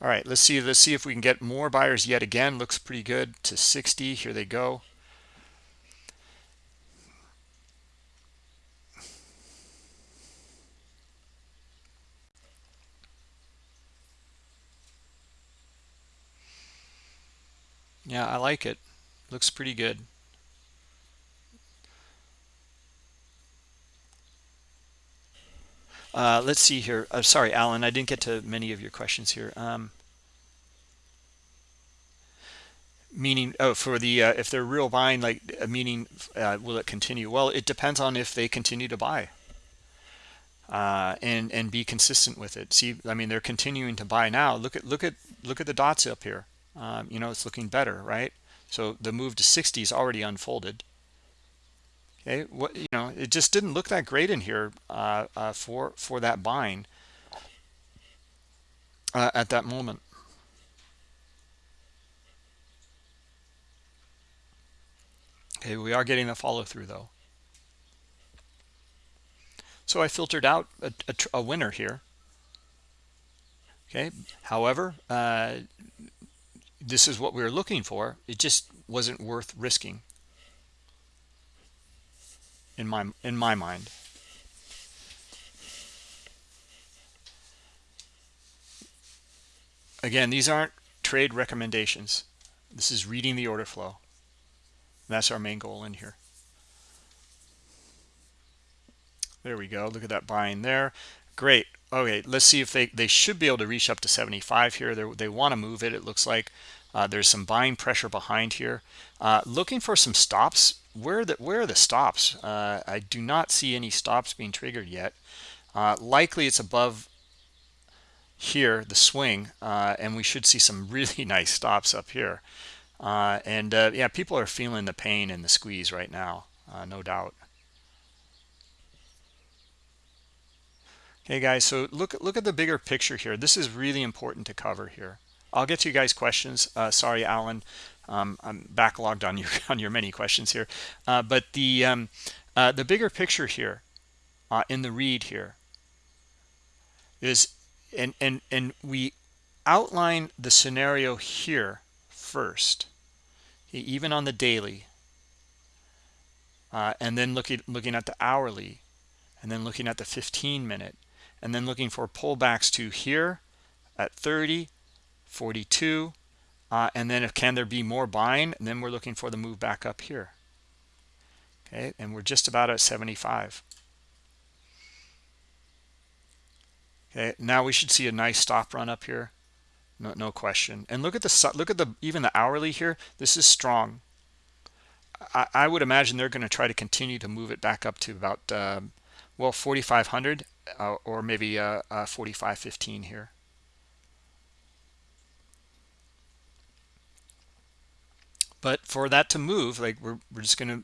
Speaker 1: All right, let's see. Let's see if we can get more buyers yet again. Looks pretty good to 60. Here they go. Yeah, I like it. Looks pretty good. Uh, let's see here. Uh, sorry, Alan, I didn't get to many of your questions here. Um, meaning, oh, for the uh, if they're real buying, like uh, meaning, uh, will it continue? Well, it depends on if they continue to buy uh, and and be consistent with it. See, I mean, they're continuing to buy now. Look at look at look at the dots up here. Um, you know, it's looking better, right? So the move to 60 is already unfolded Okay, what you know, it just didn't look that great in here uh, uh, for for that buying uh, at that moment. Okay, we are getting a follow through though. So I filtered out a, a, a winner here. Okay, however, uh, this is what we were looking for. It just wasn't worth risking in my in my mind. Again, these aren't trade recommendations. This is reading the order flow. That's our main goal in here. There we go. Look at that buying there. Great. Okay, let's see if they, they should be able to reach up to 75 here. They're, they want to move it, it looks like. Uh, there's some buying pressure behind here. Uh, looking for some stops. Where the, where are the stops? Uh, I do not see any stops being triggered yet. Uh, likely it's above here, the swing, uh, and we should see some really nice stops up here. Uh, and yeah, people are feeling the pain and the squeeze right now, no doubt. Okay, guys, so look, look at the bigger picture here. This is really important to cover here. I'll get to you guys questions. Uh, sorry, Alan. Um, I'm backlogged on your on your many questions here. Uh, but the um, uh, the bigger picture here uh, in the read here is and and and we outline the scenario here first, even on the daily, uh, and then looking looking at the hourly, and then looking at the 15 minute, and then looking for pullbacks to here at 30 42 uh, and then if can there be more buying? And then we're looking for the move back up here. Okay and we're just about at 75 okay now we should see a nice stop run up here. No, no question. And look at the look at the even the hourly here. This is strong. I, I would imagine they're going to try to continue to move it back up to about um, well 4500 uh, or maybe uh, uh, 4515 here but for that to move like we're, we're just going to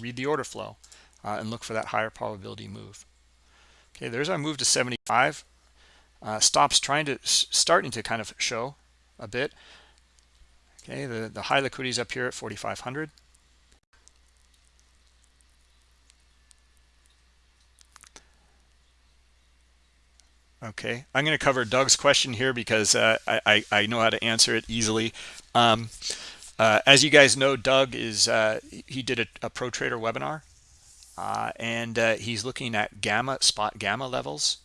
Speaker 1: read the order flow uh, and look for that higher probability move. Okay there's our move to 75 uh, stops trying to starting to kind of show a bit. Okay the the high liquidity is up here at 4500 Okay, I'm going to cover Doug's question here because uh, I, I, know how to answer it easily. Um, uh, as you guys know, Doug is uh, he did a, a, pro trader webinar, uh, and uh, he's looking at gamma SpotGamma levels.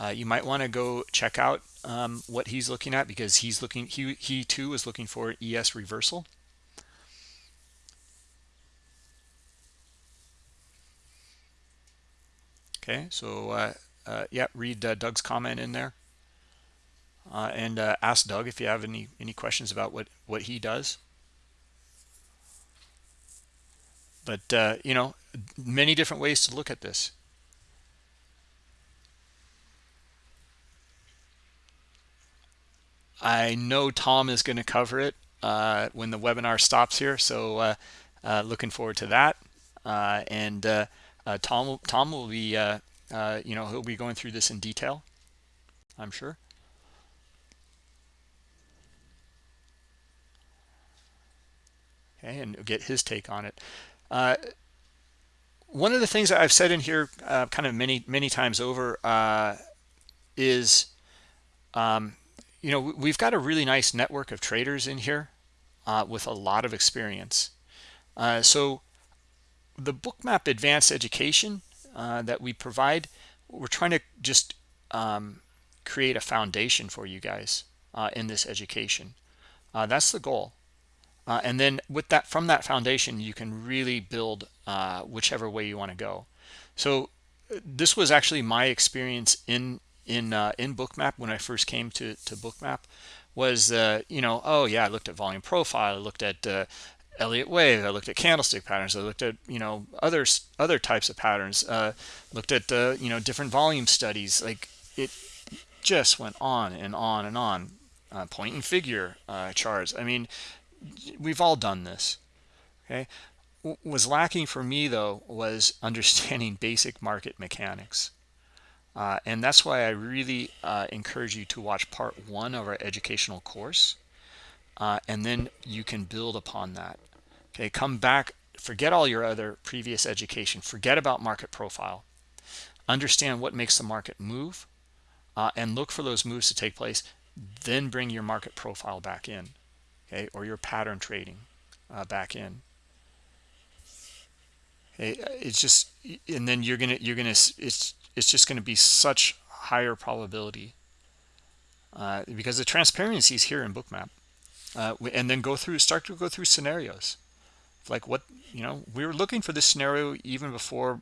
Speaker 1: Uh, you might want to go check out um, what he's looking at because he's looking he he too is looking for ES reversal. Okay, so yeah, read Doug's comment in there. Uh, and uh, ask Doug if you have any any questions about what what he does. But uh, you know, many different ways to look at this. I know Tom is going to cover it uh, when the webinar stops here, so uh, looking forward to that. and Tom Tom will be uh, you know, he'll be going through this in detail, I'm sure. And get his take on it. Uh, one of the things that I've said in here uh, kind of many, many times over uh, is, um, you know, we've got a really nice network of traders in here uh, with a lot of experience. Uh, so the bookmap advanced education uh, that we provide we're trying to just um, create a foundation for you guys in this education that's the goal uh, and then with that from that foundation you can really build uh, whichever way you want to go so this was actually my experience in in in bookmap when i first came to to bookmap was you know oh yeah i looked at volume profile i looked at Elliott wave. I looked at candlestick patterns. I looked at you know other other types of patterns. Uh, looked at the you know different volume studies. Like it just went on and on and on. Uh, point and figure uh, charts. I mean, we've all done this. Okay, what was lacking for me though was understanding basic market mechanics. Uh, and that's why I really uh, encourage you to watch part one of our educational course uh, and then you can build upon that okay come back forget all your other previous education forget about market profile understand what makes the market move uh, and look for those moves to take place then bring your market profile back in okay or your pattern trading uh, back in. Okay it's just and then you're gonna you're gonna it's it's just gonna be such higher probability uh, because the transparency is here in bookmap uh, and then go through start to go through scenarios. Like what you know we were looking for this scenario even before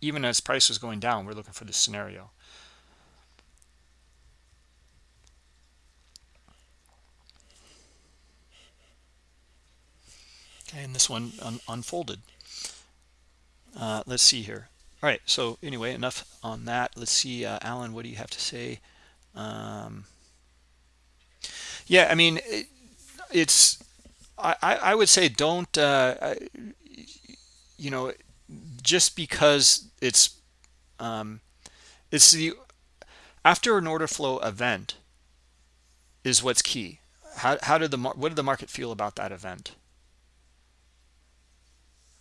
Speaker 1: even as price was going down we're looking for this scenario and this one un unfolded. Uh, let's see here. All right so anyway enough on that. Let's see uh, alan what do you have to say? Um, yeah i mean it, it's I, I would say don't uh, you know just because it's um, it's the after an order flow event is what's key. How, how did the what did the market feel about that event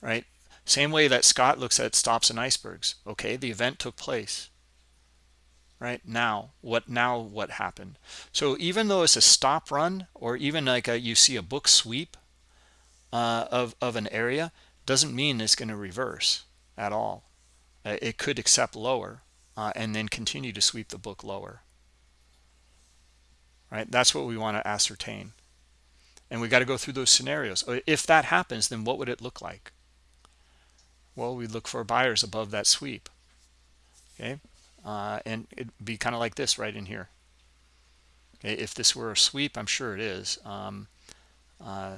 Speaker 1: right? Same way that Scott looks at stops and icebergs. Okay the event took place right? Now what now what happened? So even though it's a stop run or even like a, you see a book sweep uh, of, of an area doesn't mean it's going to reverse at all. Uh, it could accept lower uh, and then continue to sweep the book lower. Right? That's what we want to ascertain. And we got to go through those scenarios. If that happens then what would it look like well we look for buyers above that sweep. Okay? Uh, and it'd be kind of like this right in here. Okay? If this were a sweep i'm sure it is um, uh,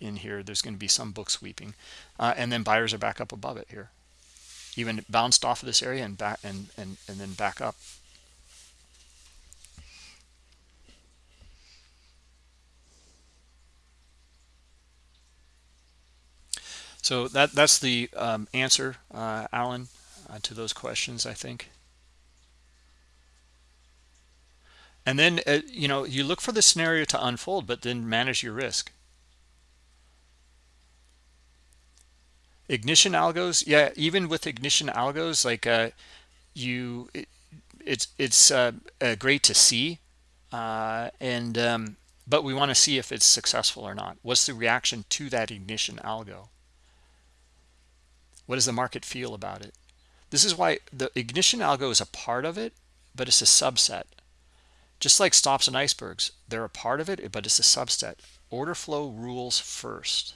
Speaker 1: in here there's going to be some book sweeping. Uh, and then buyers are back up above it here. Even bounced off of this area and back and and, and then back up so that that's the um, answer uh, Alan uh, to those questions I think. And then uh, you know you look for the scenario to unfold but then manage your risk. Ignition algos yeah even with ignition algos like uh you it, it's it's uh, uh, great to see and um but we want to see if it's successful or not. What's the reaction to that ignition algo what does the market feel about it? This is why the ignition algo is a part of it but it's a subset. Just like stops and icebergs they're a part of it but it's a subset. Order flow rules first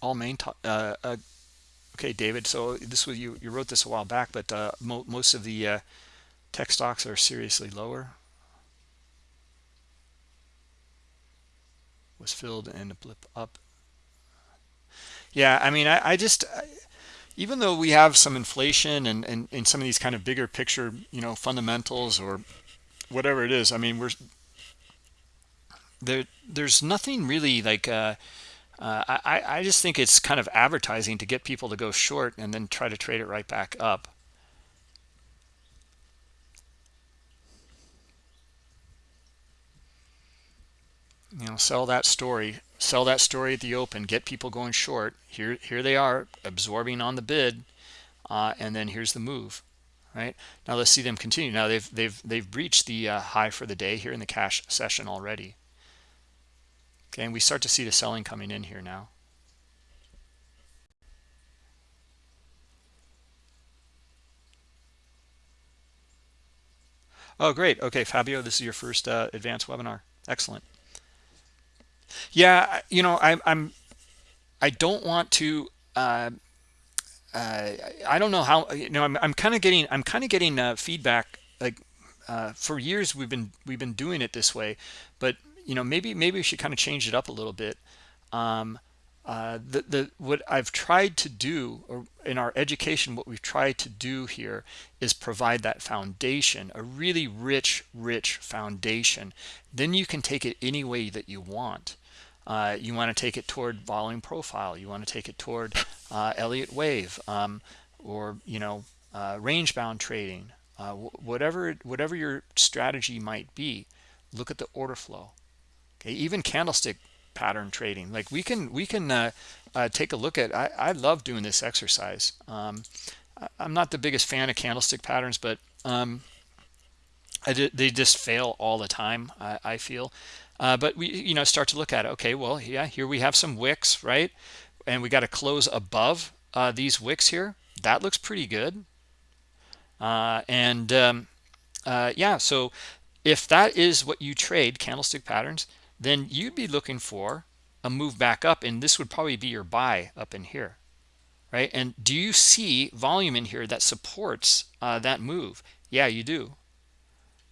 Speaker 1: all main uh, uh, okay david so this was you you wrote this a while back but uh, mo most of the uh, tech stocks are seriously lower. Was filled and a blip up. Yeah i mean i, I just I, even though we have some inflation and, and and some of these kind of bigger picture you know fundamentals or whatever it is i mean we're there there's nothing really like uh I, I just think it's kind of advertising to get people to go short and then try to trade it right back up. You know, sell that story, sell that story at the open, get people going short. Here, here they are absorbing on the bid, uh, and then here's the move. Right now, let's see them continue. Now they've they've they've breached the uh, high for the day here in the cash session already. Okay, and we start to see the selling coming in here now. Oh, great. Okay, Fabio, this is your first uh, advanced webinar. Excellent. Yeah, you know, I, I'm, I don't want to. Uh, uh, I don't know how. You know, I'm, I'm kind of getting, I'm kind of getting uh, feedback. Like uh, for years, we've been, we've been doing it this way, but you know maybe maybe we should kind of change it up a little bit. Um, uh, the the what I've tried to do or in our education what we've tried to do here is provide that foundation a really rich rich foundation. Then you can take it any way that you want. Uh, you want to take it toward volume profile you want to take it toward uh, elliott wave um, or you know uh, range bound trading uh, whatever whatever your strategy might be look at the order flow okay even candlestick pattern trading. Like we can we can uh, uh, take a look at I, I love doing this exercise. Um, I, am not the biggest fan of candlestick patterns but um, they just fail all the time I, I feel. Uh, but we you know start to look at it. Okay well yeah here we have some wicks right? And we got to close above uh, these wicks here. That looks pretty good. Uh, and um, uh, yeah so if that is what you trade candlestick patterns then you'd be looking for a move back up and this would probably be your buy up in here right? And do you see volume in here that supports uh, that move? Yeah you do.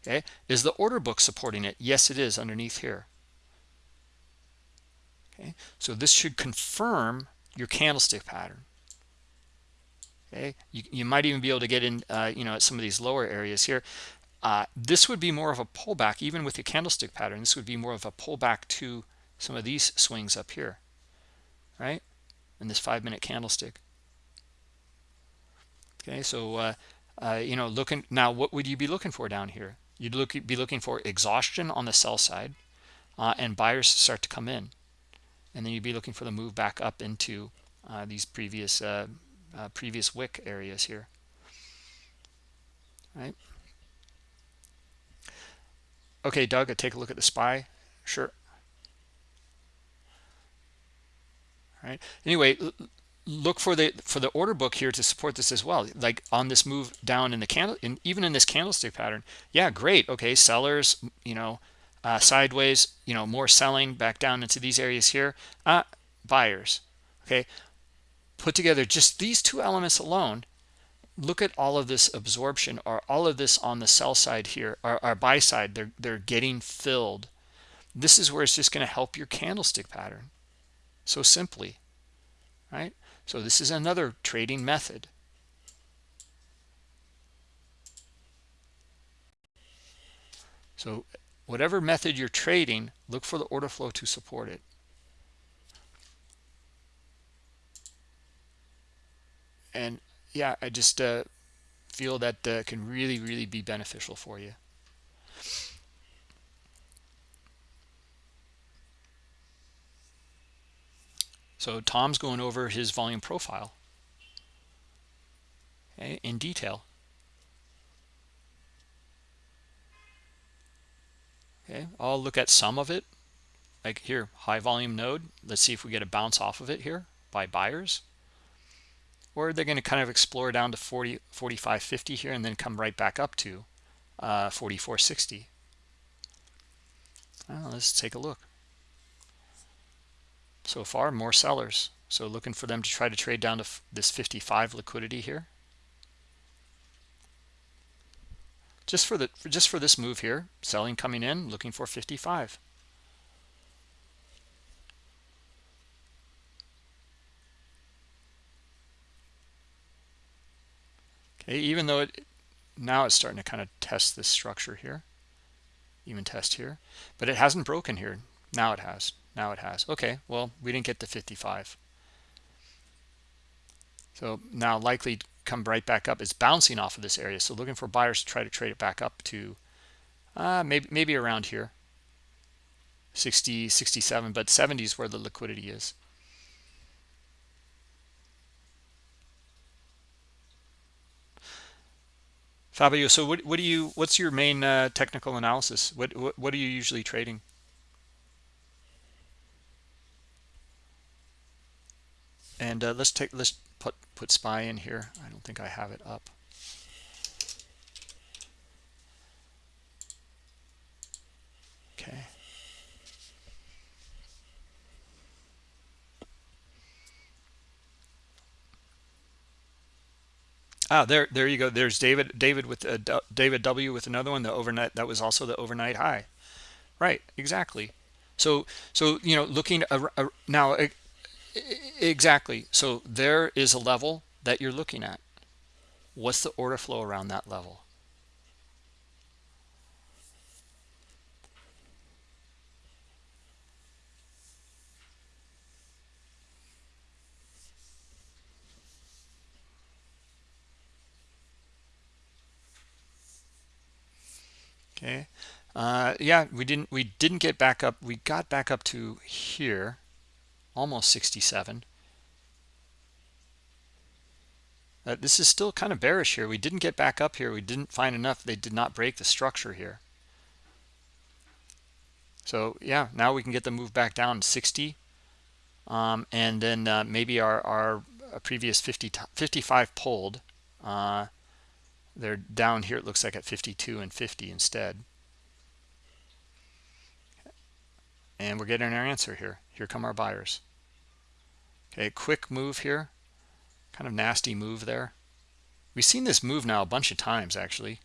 Speaker 1: Okay? Is the order book supporting it? Yes it is underneath here. Okay? So this should confirm your candlestick pattern. Okay? You, you might even be able to get in uh, you know at some of these lower areas here uh, this would be more of a pullback even with the candlestick pattern this would be more of a pullback to some of these swings up here right? In this five minute candlestick. Okay so uh, uh, you know looking now what would you be looking for down here? You'd look be looking for exhaustion on the sell side uh, and buyers start to come in. And then you'd be looking for the move back up into uh, these previous uh, previous wick areas here. Right okay doug I take a look at the spy. Sure. All right anyway look for the for the order book here to support this as well. Like on this move down in the candle and even in this candlestick pattern. Yeah great. Okay sellers you know uh, sideways you know more selling back down into these areas here. Uh, buyers. Okay. Put together just these two elements alone look at all of this absorption or all of this on the sell side here or, or buy side they're they're getting filled this is where it's just going to help your candlestick pattern so simply right so this is another trading method. So whatever method you're trading, look for the order flow to support it. And yeah, I just uh, feel that uh, can really, really be beneficial for you. So Tom's going over his volume profile okay, in detail. Okay, I'll look at some of it. Like here, high volume node. Let's see if we get a bounce off of it here by buyers. Or they're going to kind of explore down to 40, 45 50 here and then come right back up to uh, 44.60. Well, let's take a look. So far more sellers. So looking for them to try to trade down to this 55 liquidity here. Just for the just for this move here selling coming in looking for 55 okay even though it now it's starting to kind of test this structure here even test here but it hasn't broken here. Now it has. Now it has. Okay well we didn't get the 55 so now likely come right back up. It's bouncing off of this area so looking for buyers to try to trade it back up to uh, maybe maybe around here. 60 67 but 70 is where the liquidity is Fabio, so what, what do you what's your main uh, technical analysis? What, what what are you usually trading? and uh, let's take let's put put spy in here i don't think i have it up okay ah there there you go there's david david with uh, david w with another one the overnight that was also the overnight high right exactly so so you know looking now Exactly. So there is a level that you're looking at. What's the order flow around that level? Okay. Uh, yeah we didn't we didn't get back up we got back up to here almost 67 uh, this is still kind of bearish here. We didn't get back up here. We didn't find enough. They did not break the structure here. So yeah now we can get the move back down to 60 um, and then uh, maybe our, our previous 50 55 pulled. Uh, they're down here it looks like at 52 and 50 instead. And we're getting our answer here. Here come our buyers. Okay quick move here. Kind of nasty move there. We've seen this move now a bunch of times actually.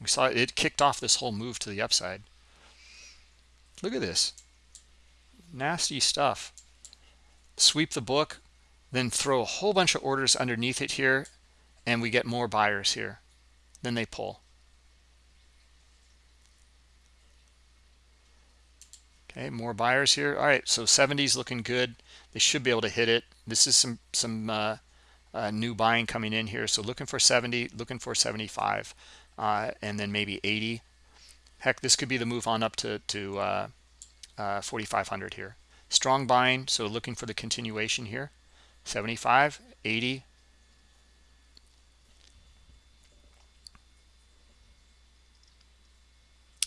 Speaker 1: We saw it, it kicked off this whole move to the upside. Look at this. Nasty stuff. Sweep the book then throw a whole bunch of orders underneath it here and we get more buyers here then they pull. Okay more buyers here. All right so 70 is looking good. They should be able to hit it. This is some some uh, uh, new buying coming in here. So looking for 70 looking for 75 uh, and then maybe 80 heck this could be the move on up to to uh, uh, 4500 here. Strong buying so looking for the continuation here. 75 80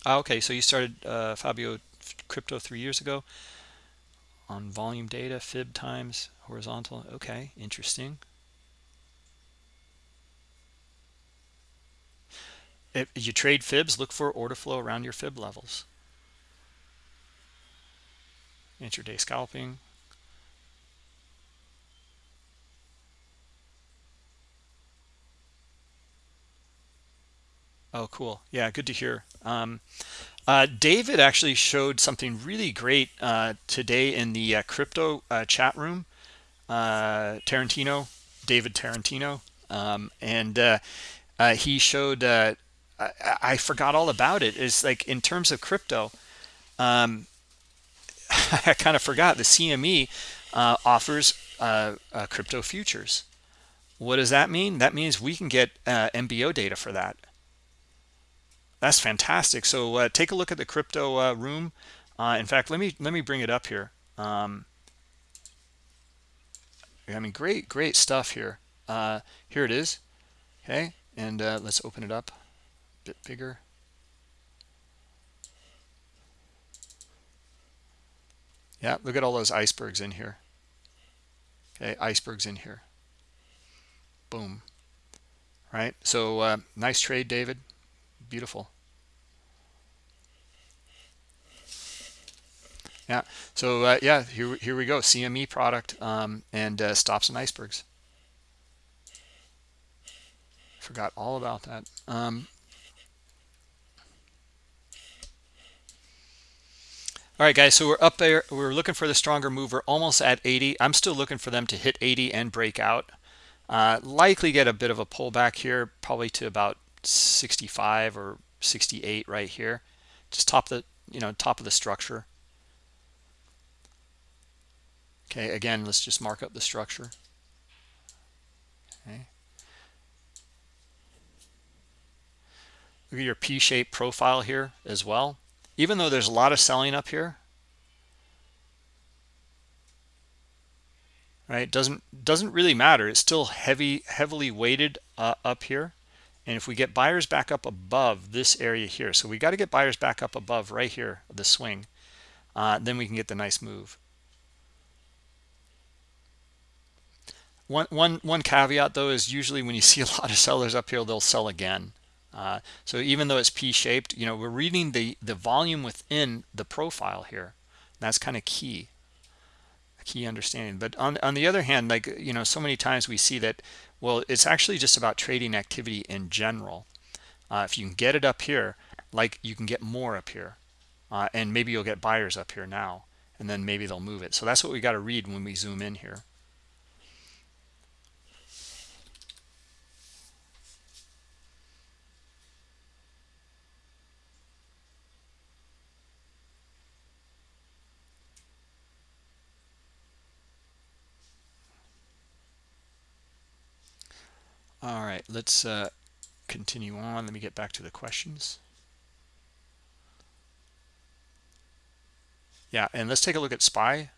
Speaker 1: ah, okay so you started uh, fabio crypto three years ago on volume data fib times horizontal okay interesting. If you trade fibs look for order flow around your fib levels. Intraday scalping oh cool yeah good to hear um, uh, David actually showed something really great uh, today in the uh, crypto uh, chat room. Uh, Tarantino, David Tarantino, um, and uh, he showed. I, I, forgot all about it. It's like in terms of crypto, um, I kind of forgot the CME offers crypto futures. What does that mean? That means we can get MBO data for that. That's fantastic. So uh, take a look at the crypto uh, room. Uh, in fact, let me let me bring it up here. Um, I mean, great, great stuff here. Uh, here it is. Okay, and uh, let's open it up a bit bigger. Yeah, look at all those icebergs in here. Okay, icebergs in here. Boom. Right. So uh, nice trade, David beautiful. Yeah so uh, yeah here, here we go cme product um, and uh, stops and icebergs. Forgot all about that. Um, all right guys so we're up there we're looking for the stronger move almost at 80 i'm still looking for them to hit 80 and break out. Uh, likely get a bit of a pullback here probably to about 65 or 68 right here. Just top the you know top of the structure. Okay again let's just mark up the structure. Okay. Look at your p-shaped profile here as well. Even though there's a lot of selling up here right doesn't doesn't really matter. It's still heavy heavily weighted uh, up here and if we get buyers back up above this area here, so we got to get buyers back up above right here, the swing, uh, then we can get the nice move. One, one, one caveat though is usually when you see a lot of sellers up here, they'll sell again. Uh, so even though it's P-shaped, you know, we're reading the, the volume within the profile here. That's kind of key, key understanding. But on, on the other hand, like, you know, so many times we see that well, it's actually just about trading activity in general. Uh, if you can get it up here, like you can get more up here. Uh, and maybe you'll get buyers up here now, and then maybe they'll move it. So that's what we got to read when we zoom in here. All right, let's uh, continue on. Let me get back to the questions. Yeah, and let's take a look at SPY.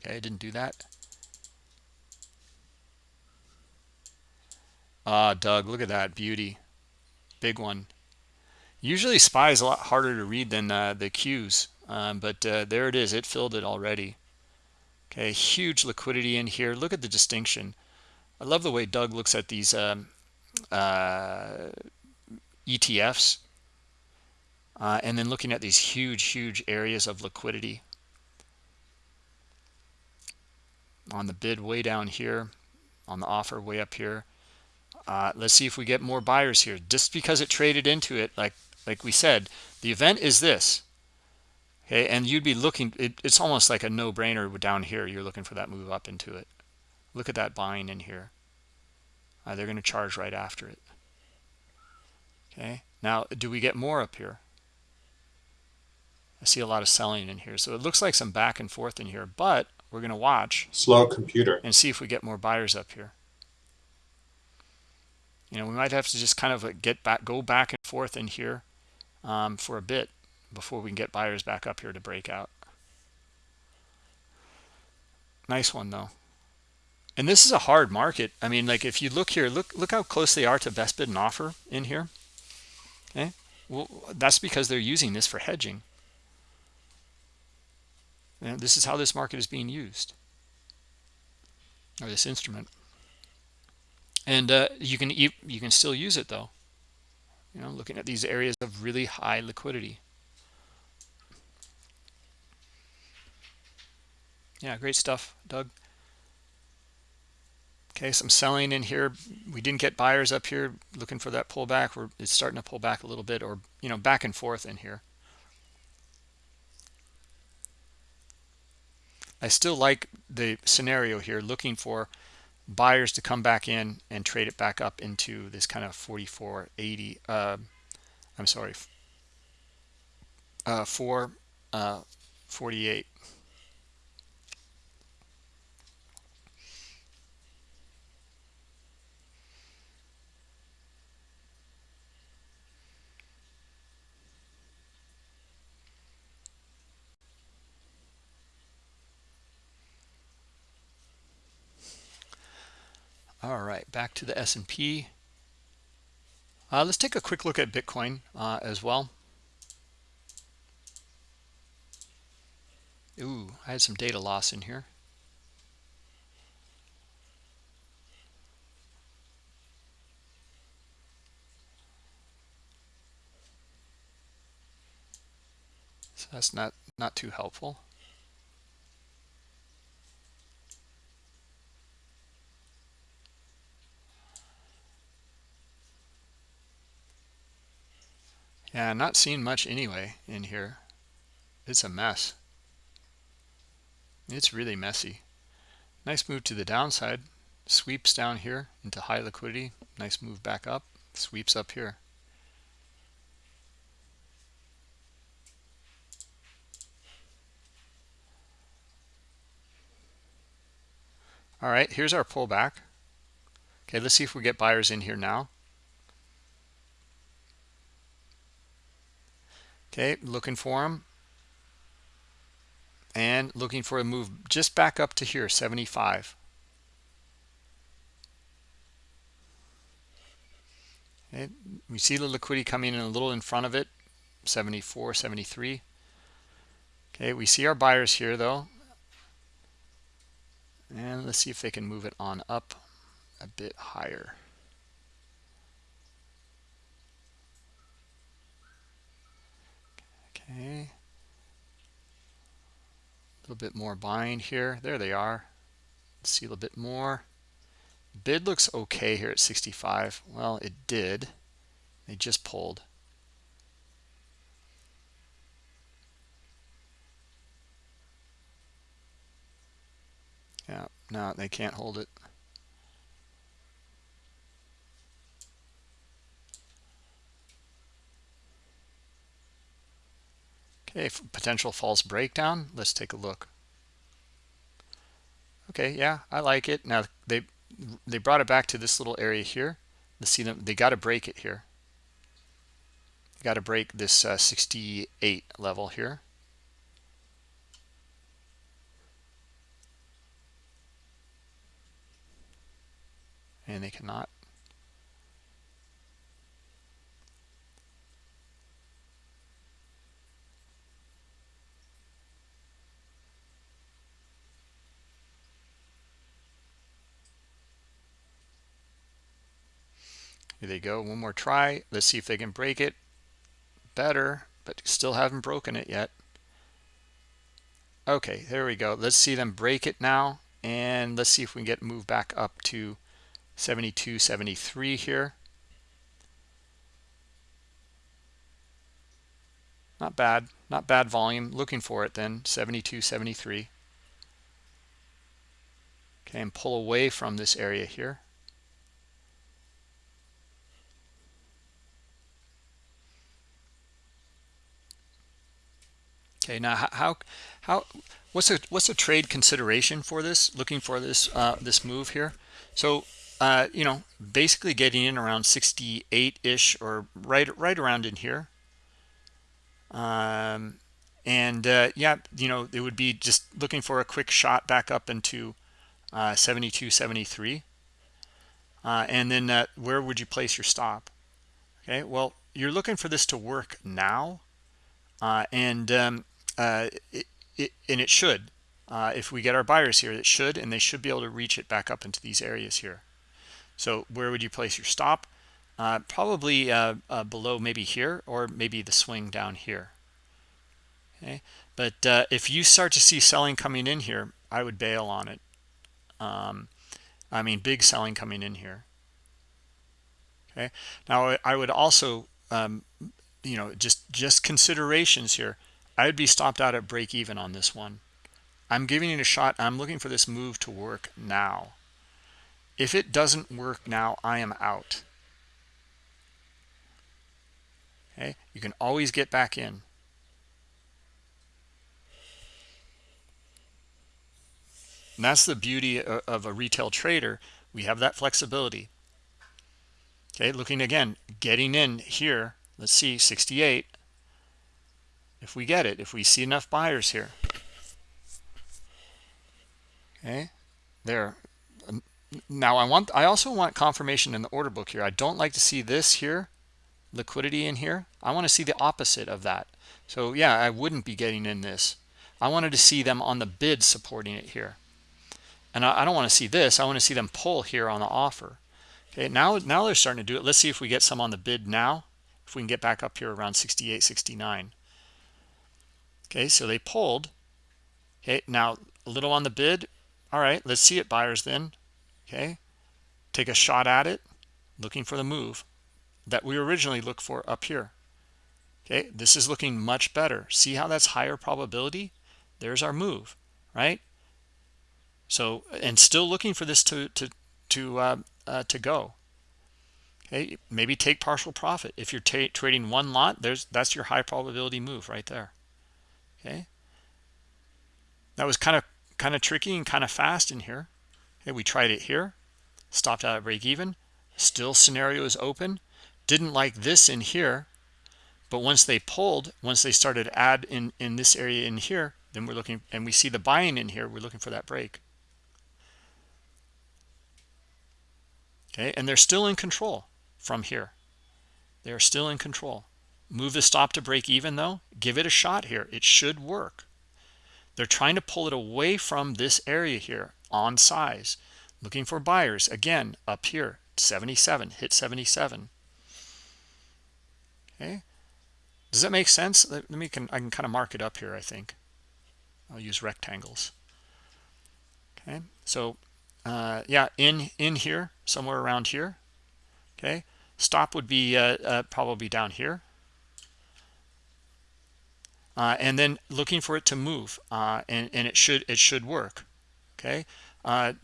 Speaker 1: Okay, I didn't do that. Ah, Doug, look at that beauty. Big one. Usually SPY is a lot harder to read than uh, the Qs, um, but uh, there it is. It filled it already. Okay, huge liquidity in here. Look at the distinction. I love the way Doug looks at these um, uh, ETFs uh, and then looking at these huge, huge areas of liquidity. On the bid way down here, on the offer way up here. Uh, let's see if we get more buyers here. Just because it traded into it, like like we said, the event is this. Okay, and you'd be looking, it, it's almost like a no-brainer down here. You're looking for that move up into it. Look at that buying in here. Uh, they're going to charge right after it. Okay, now do we get more up here? I see a lot of selling in here. So it looks like some back and forth in here, but we're going to watch.
Speaker 2: Slow computer.
Speaker 1: And see if we get more buyers up here. You know, we might have to just kind of get back, go back and forth in here um, for a bit before we can get buyers back up here to break out. Nice one though. And this is a hard market. I mean, like if you look here, look look how close they are to best bid and offer in here. Okay, well that's because they're using this for hedging. And this is how this market is being used, or this instrument. And uh, you can you can still use it though. You know, looking at these areas of really high liquidity. Yeah, great stuff, Doug. Okay, some selling in here. We didn't get buyers up here looking for that pullback. We're, it's starting to pull back a little bit or, you know, back and forth in here. I still like the scenario here, looking for buyers to come back in and trade it back up into this kind of 44.80. Uh, I'm sorry, uh, 4, uh, 48. All right, back to the S&P. Uh, let's take a quick look at Bitcoin uh, as well. Ooh, I had some data loss in here. So that's not, not too helpful. Yeah, I'm not seeing much anyway in here. It's a mess. It's really messy. Nice move to the downside. Sweeps down here into high liquidity. Nice move back up. Sweeps up here. All right, here's our pullback. Okay, let's see if we get buyers in here now. Okay, looking for them. And looking for a move just back up to here, 75. Okay, we see the liquidity coming in a little in front of it, 74, 73. Okay, we see our buyers here though. And let's see if they can move it on up a bit higher. Okay. A little bit more buying here. There they are. See a little bit more. Bid looks okay here at 65. Well, it did. They just pulled. Yeah, no, they can't hold it. a potential false breakdown. Let's take a look. Okay, yeah, I like it. Now they they brought it back to this little area here. Let's see them, they got to break it here. Got to break this uh, 68 level here. And they cannot. Here they go. One more try. Let's see if they can break it. Better, but still haven't broken it yet. Okay, there we go. Let's see them break it now. And let's see if we can get moved back up to 72, 73 here. Not bad. Not bad volume. Looking for it then. 72, 73. Okay, and pull away from this area here. Okay, now how how what's a what's a trade consideration for this? Looking for this uh, this move here. So uh, you know, basically getting in around 68 ish or right right around in here. Um, and uh, yeah, you know, it would be just looking for a quick shot back up into uh, 72, 73. Uh, and then uh, where would you place your stop? Okay, well, you're looking for this to work now. Uh, and um, uh, it, it, and it should. Uh, if we get our buyers here, it should, and they should be able to reach it back up into these areas here. So where would you place your stop? Uh, probably uh, uh, below maybe here or maybe the swing down here. Okay, but if you start to see selling coming in here, I would bail on it. Um, I mean, big selling coming in here. Okay, now I would also, um, you know, just just considerations here. I would be stopped out at break even on this one. I'm giving it a shot. I'm looking for this move to work now. If it doesn't work now, I am out. Okay, you can always get back in. And that's the beauty of a retail trader. We have that flexibility. Okay, looking again, getting in here. Let's see, 68 if we get it if we see enough buyers here. Okay? There. Um, now i want i also want confirmation in the order book here. I don't like to see this here liquidity in here. I want to see the opposite of that. So yeah i wouldn't be getting in this. I wanted to see them on the bid supporting it here. And i, I don't want to see this. I want to see them pull here on the offer. Okay now now they're starting to do it. Let's see if we get some on the bid now. If we can get back up here around 68 69 okay so they pulled. Okay now a little on the bid. All right let's see it buyers then. Okay take a shot at it looking for the move that we originally looked for up here. Okay this is looking much better. See how that's higher probability? There's our move right? So and still looking for this to to to uh, uh, to go. Okay maybe take partial profit. If you're trading one lot there's that's your high probability move right there okay. That was kind of kind of tricky and kind of fast in here. Okay we tried it here. Stopped out at break even. Still scenario is open. Didn't like this in here. But once they pulled once they started add in in this area in here then we're looking and we see the buying in here we're looking for that break. Okay and they're still in control from here. They're still in control Move the stop to break even though. Give it a shot here. It should work. They're trying to pull it away from this area here on size. Looking for buyers. Again, up here, 77. Hit 77. Okay. Does that make sense? Let me can I can kind of mark it up here, I think. I'll use rectangles. Okay. So uh, yeah, in in here, somewhere around here. Okay. Stop would be uh, uh, probably down here uh, and then looking for it to move uh, and, and it should it should work okay? Uh,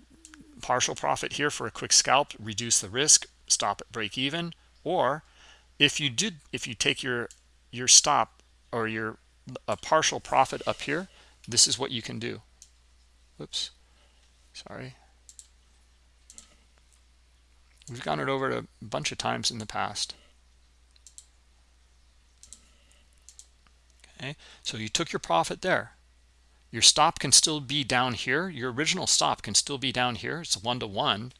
Speaker 1: partial profit here for a quick scalp reduce the risk stop at break even. Or if you did if you take your your stop or your a partial profit up here this is what you can do. Whoops. Sorry. We've gone it over a bunch of times in the past okay so you took your profit there your stop can still be down here your original stop can still be down here it's one to one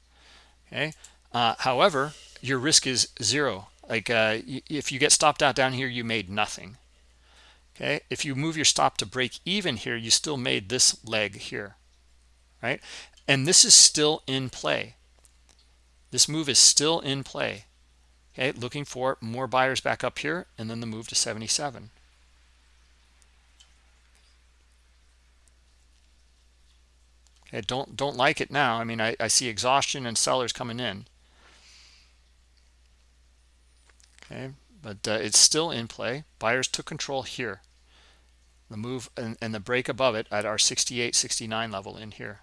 Speaker 1: okay Uh, however, your risk is zero. Like uh, if you get stopped out down here, you made nothing. Okay, if you move your stop to break even here, you still made this leg here, right? And this is still in play. This move is still in play. Okay, looking for more buyers back up here and then the move to 77. Okay, don't don't like it now. I mean, I, I see exhaustion and sellers coming in. Okay, but uh, it's still in play. Buyers took control here. The move and, and the break above it at our 68, 69 level in here.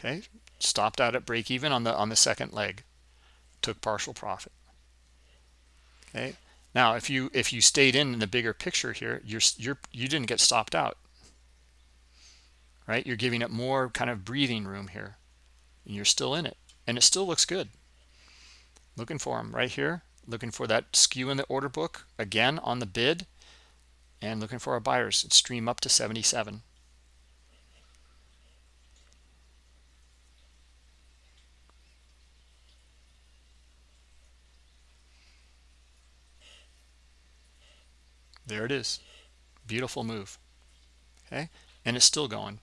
Speaker 1: Okay, stopped out at break even on the on the second leg, took partial profit. Okay, now if you if you stayed in, in the bigger picture here, you're you're you didn't get stopped out. Right, you're giving it more kind of breathing room here, and you're still in it, and it still looks good. Looking for them right here, looking for that skew in the order book again on the bid, and looking for our buyers. Stream up to 77. There it is. Beautiful move. Okay? And it's still going.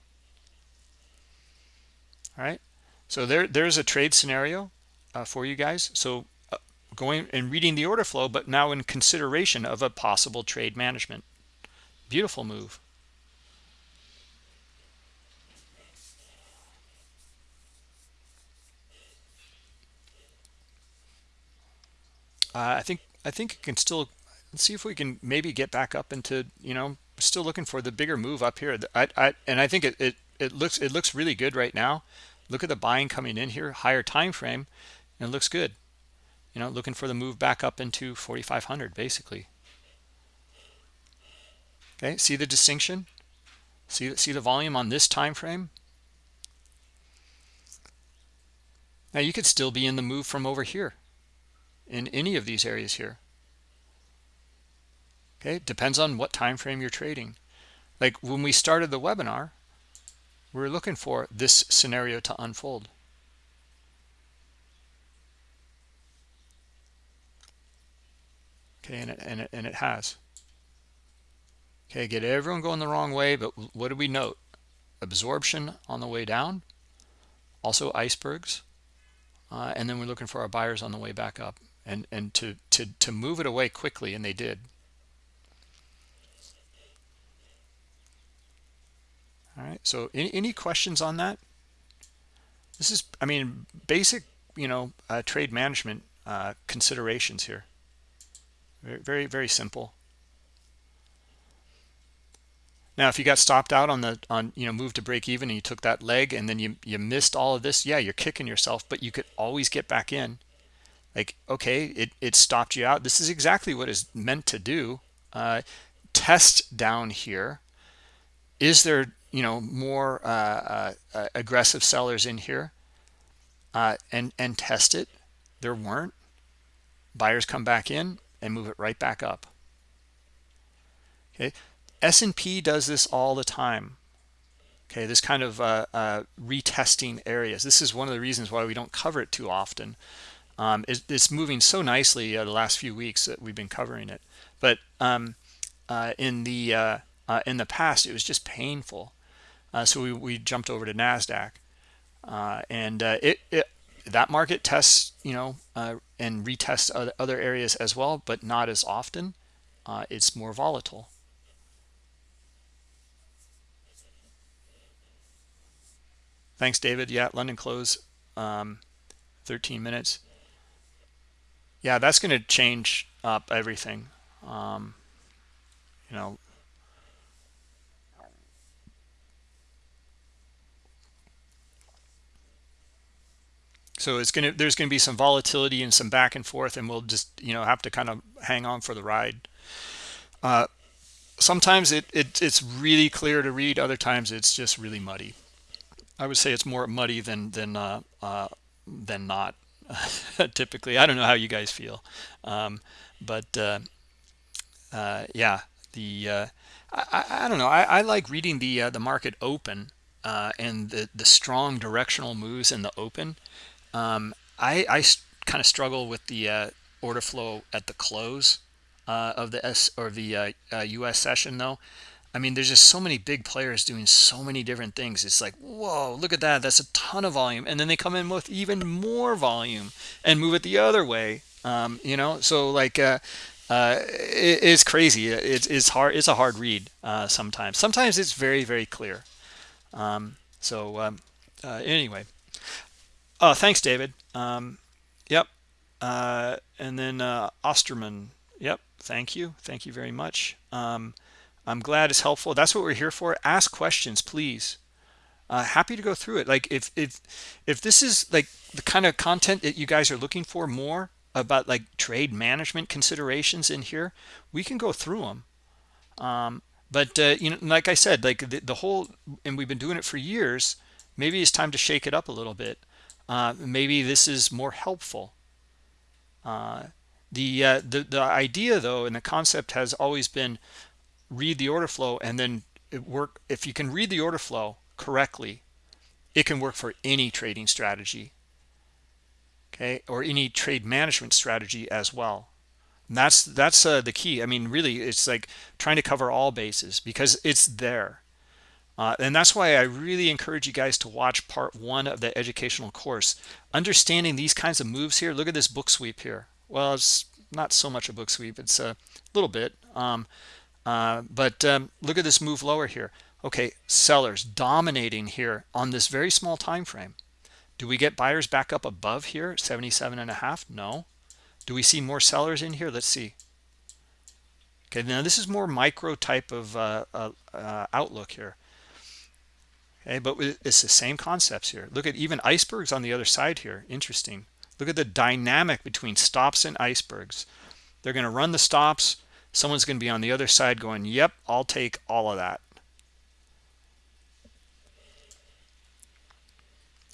Speaker 1: All right so there there's a trade scenario uh, for you guys. So uh, going and reading the order flow but now in consideration of a possible trade management. Beautiful move. Uh, I think I think it can still let's see if we can maybe get back up into you know still looking for the bigger move up here. I, I and I think it, it it looks it looks really good right now. Look at the buying coming in here higher time frame and it looks good. You know looking for the move back up into 4500 basically. Okay see the distinction? See see the volume on this time frame? Now you could still be in the move from over here in any of these areas here okay depends on what time frame you're trading. Like when we started the webinar we are looking for this scenario to unfold. Okay and it, and it, and it has. Okay get everyone going the wrong way but what do we note? Absorption on the way down also icebergs uh, and then we're looking for our buyers on the way back up. And and to to to move it away quickly and they did all right so any, any questions on that? This is i mean basic you know uh, trade management uh, considerations here. Very very very simple. Now if you got stopped out on the on you know move to break even and you took that leg and then you you missed all of this yeah you're kicking yourself but you could always get back in. Like okay it, it stopped you out. This is exactly what is meant to do. Uh, test down here. Is there you know more uh, uh, uh, aggressive sellers in here uh, and and test it. There weren't. Buyers come back in and move it right back up. Okay? S&P does this all the time. Okay? This kind of uh, uh, retesting areas. This is one of the reasons why we don't cover it too often. Um, it, it's moving so nicely the last few weeks that we've been covering it. But um, in the in the past it was just painful uh, so we, we jumped over to NASDAQ. Uh, and uh, it, it, that market tests, you know, uh, and retests other, areas as well, but not as often. Uh, it's more volatile. Thanks, David. Yeah, London close, um, 13 minutes. Yeah, that's going to change up everything. Um, you know, so it's gonna there's gonna be some volatility and some back and forth and we'll just you know have to kind of hang on for the ride. Uh, sometimes it, it it's really clear to read other times it's just really muddy. I would say it's more muddy than than uh, uh, than not typically. I don't know how you guys feel um, but uh, uh, yeah the uh, I, I, don't know. I, I like reading the the market open and the the strong directional moves in the open um, I, I kind of struggle with the uh, order flow at the close of the S or the US session though I mean, there's just so many big players doing so many different things. It's like, whoa, look at that. That's a ton of volume. And then they come in with even more volume and move it the other way. Um, you know, so like, uh, uh, it, it's crazy. It's, it's hard. It's a hard read uh, sometimes. Sometimes it's very, very clear. Um, so um, uh, anyway, oh, thanks, David. Um, yep. Uh, and then uh, Osterman. Yep. Thank you. Thank you very much. Um, I'm glad it's helpful. That's what we're here for. Ask questions, please. Uh, happy to go through it. Like if if if this is like the kind of content that you guys are looking for more about like trade management considerations in here, we can go through them. Um, but uh, you know, like I said, like the, the whole, and we've been doing it for years. Maybe it's time to shake it up a little bit. Uh, maybe this is more helpful. Uh, the uh, the the idea though, and the concept has always been read the order flow and then it work if you can read the order flow correctly it can work for any trading strategy okay or any trade management strategy as well. And that's that's uh, the key. I mean really it's like trying to cover all bases because it's there uh, and that's why i really encourage you guys to watch part one of the educational course understanding these kinds of moves here look at this book sweep here well it's not so much a book sweep it's a little bit um, uh, but um, look at this move lower here. Okay, sellers dominating here on this very small time frame. Do we get buyers back up above here, 77 and a half? No. Do we see more sellers in here? Let's see. Okay, now this is more micro type of uh, uh, uh outlook here. Okay, but it's the same concepts here. Look at even icebergs on the other side here. Interesting. Look at the dynamic between stops and icebergs. They're going to run the stops someone's going to be on the other side going yep i'll take all of that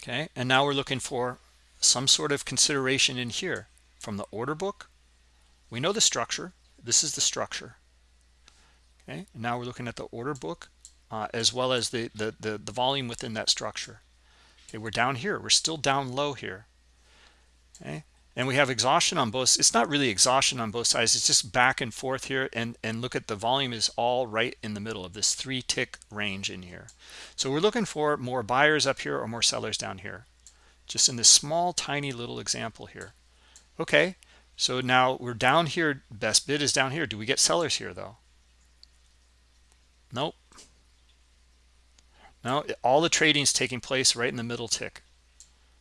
Speaker 1: okay and now we're looking for some sort of consideration in here from the order book we know the structure this is the structure okay and now we're looking at the order book uh, as well as the, the the the volume within that structure. Okay we're down here. We're still down low here. Okay? And we have exhaustion on both it's not really exhaustion on both sides it's just back and forth here and and look at the volume is all right in the middle of this three tick range in here. So we're looking for more buyers up here or more sellers down here. Just in this small tiny little example here. Okay so now we're down here best bid is down here. Do we get sellers here though? Nope no all the trading is taking place right in the middle tick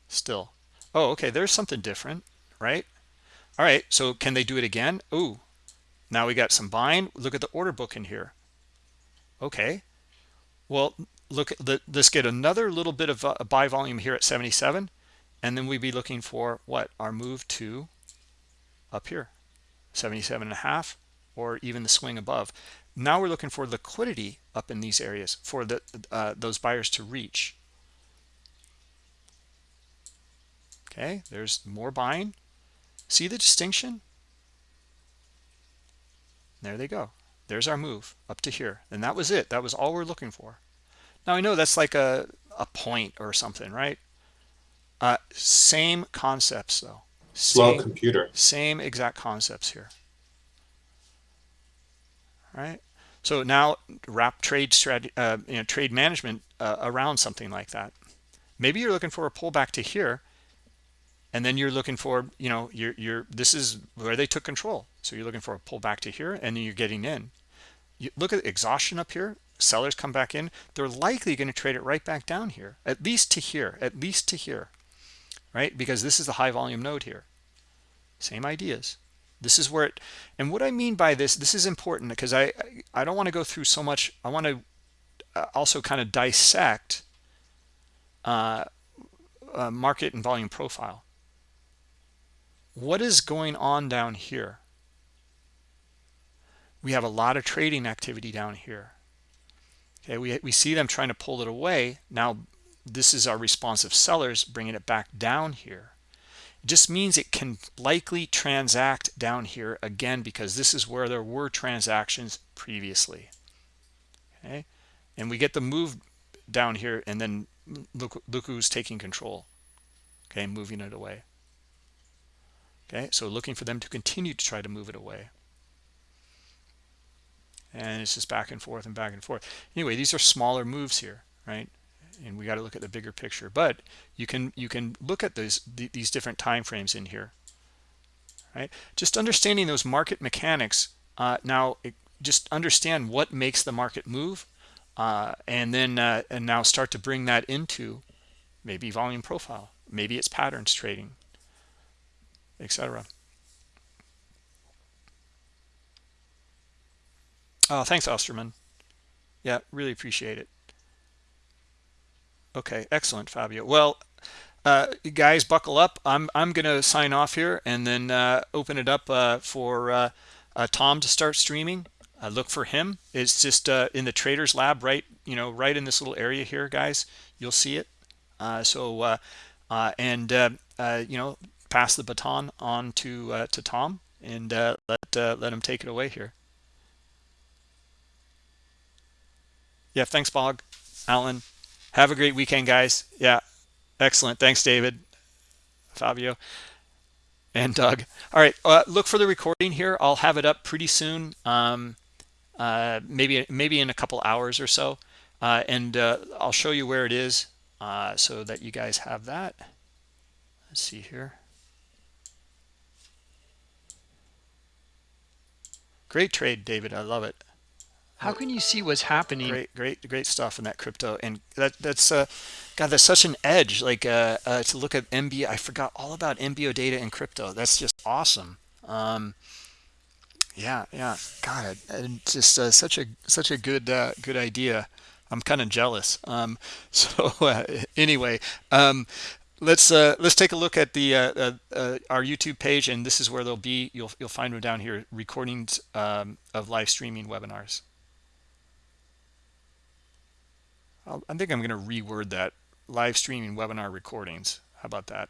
Speaker 1: still oh okay there's something different right? All right, so can they do it again? Ooh, now we got some buying. Look at the order book in here. Okay, well, look, the, let's get another little bit of uh, a buy volume here at 77, and then we'd be looking for what? Our move to up here, 77 and a half, or even the swing above. Now we're looking for liquidity up in these areas for the uh, those buyers to reach. Okay, there's more buying. See the distinction? There they go. There's our move up to here. And that was it. That was all we're looking for. Now I know that's like a, a point or something, right? Uh, same concepts though.
Speaker 2: Slow same, computer.
Speaker 1: Same exact concepts here. Right. So now wrap trade strategy, uh, you know, trade management uh, around something like that. Maybe you're looking for a pullback to here and then you're looking for you know you're you're this is where they took control. So you're looking for a pullback to here and then you're getting in. You look at exhaustion up here. Sellers come back in. They're likely going to trade it right back down here at least to here at least to here right? Because this is the high volume node here. Same ideas this is where it and what i mean by this this is important because i i don't want to go through so much i want to uh, also kind of dissect uh, uh market and volume profile. What is going on down here? We have a lot of trading activity down here. Okay we, we see them trying to pull it away. Now this is our responsive sellers bringing it back down here just means it can likely transact down here again because this is where there were transactions previously. Okay? And we get the move down here and then look look who's taking control. Okay moving it away. Okay so looking for them to continue to try to move it away. And it's just back and forth and back and forth. Anyway these are smaller moves here right and we got to look at the bigger picture. But you can you can look at those these different time frames in here right? Just understanding those market mechanics uh, now it, just understand what makes the market move uh, and then uh, and now start to bring that into maybe volume profile. Maybe it's patterns trading etc oh thanks osterman. Yeah really appreciate it okay excellent fabio. Well uh, guys buckle up. I'm i'm gonna sign off here and then uh, open it up uh, for uh, uh, tom to start streaming. Look for him. It's just uh, in the traders lab right you know right in this little area here guys. You'll see it. So and you know pass the baton on to to tom and let let him take it away here. Yeah thanks bog. Alan have a great weekend, guys. Yeah, excellent. Thanks, David, Fabio, and Doug. All right, uh, look for the recording here. I'll have it up pretty soon, um, uh, maybe maybe in a couple hours or so, uh, and uh, I'll show you where it is uh, so that you guys have that. Let's see here. Great trade, David. I love it
Speaker 2: how can you see what's happening?
Speaker 1: Great great great stuff in that crypto and that that's uh god that's such an edge like uh, uh to look at mbo i forgot all about mbo data in crypto that's just awesome. Um yeah yeah god and just uh, such a such a good uh, good idea. I'm kind of jealous. Um so uh, anyway um let's uh let's take a look at the uh, uh, uh, our youtube page and this is where they'll be you'll you'll find them down here recordings um, of live streaming webinars I think I'm going to reword that live streaming webinar recordings. How about that?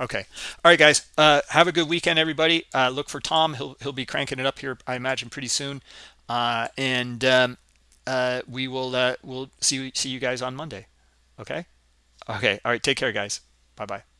Speaker 1: Okay. All right, guys. Uh, have a good weekend, everybody. Uh, look for Tom. He'll he'll be cranking it up here, I imagine, pretty soon. Uh, and um, uh, we will uh, we'll see see you guys on Monday. Okay. Okay. All right. Take care, guys. Bye bye.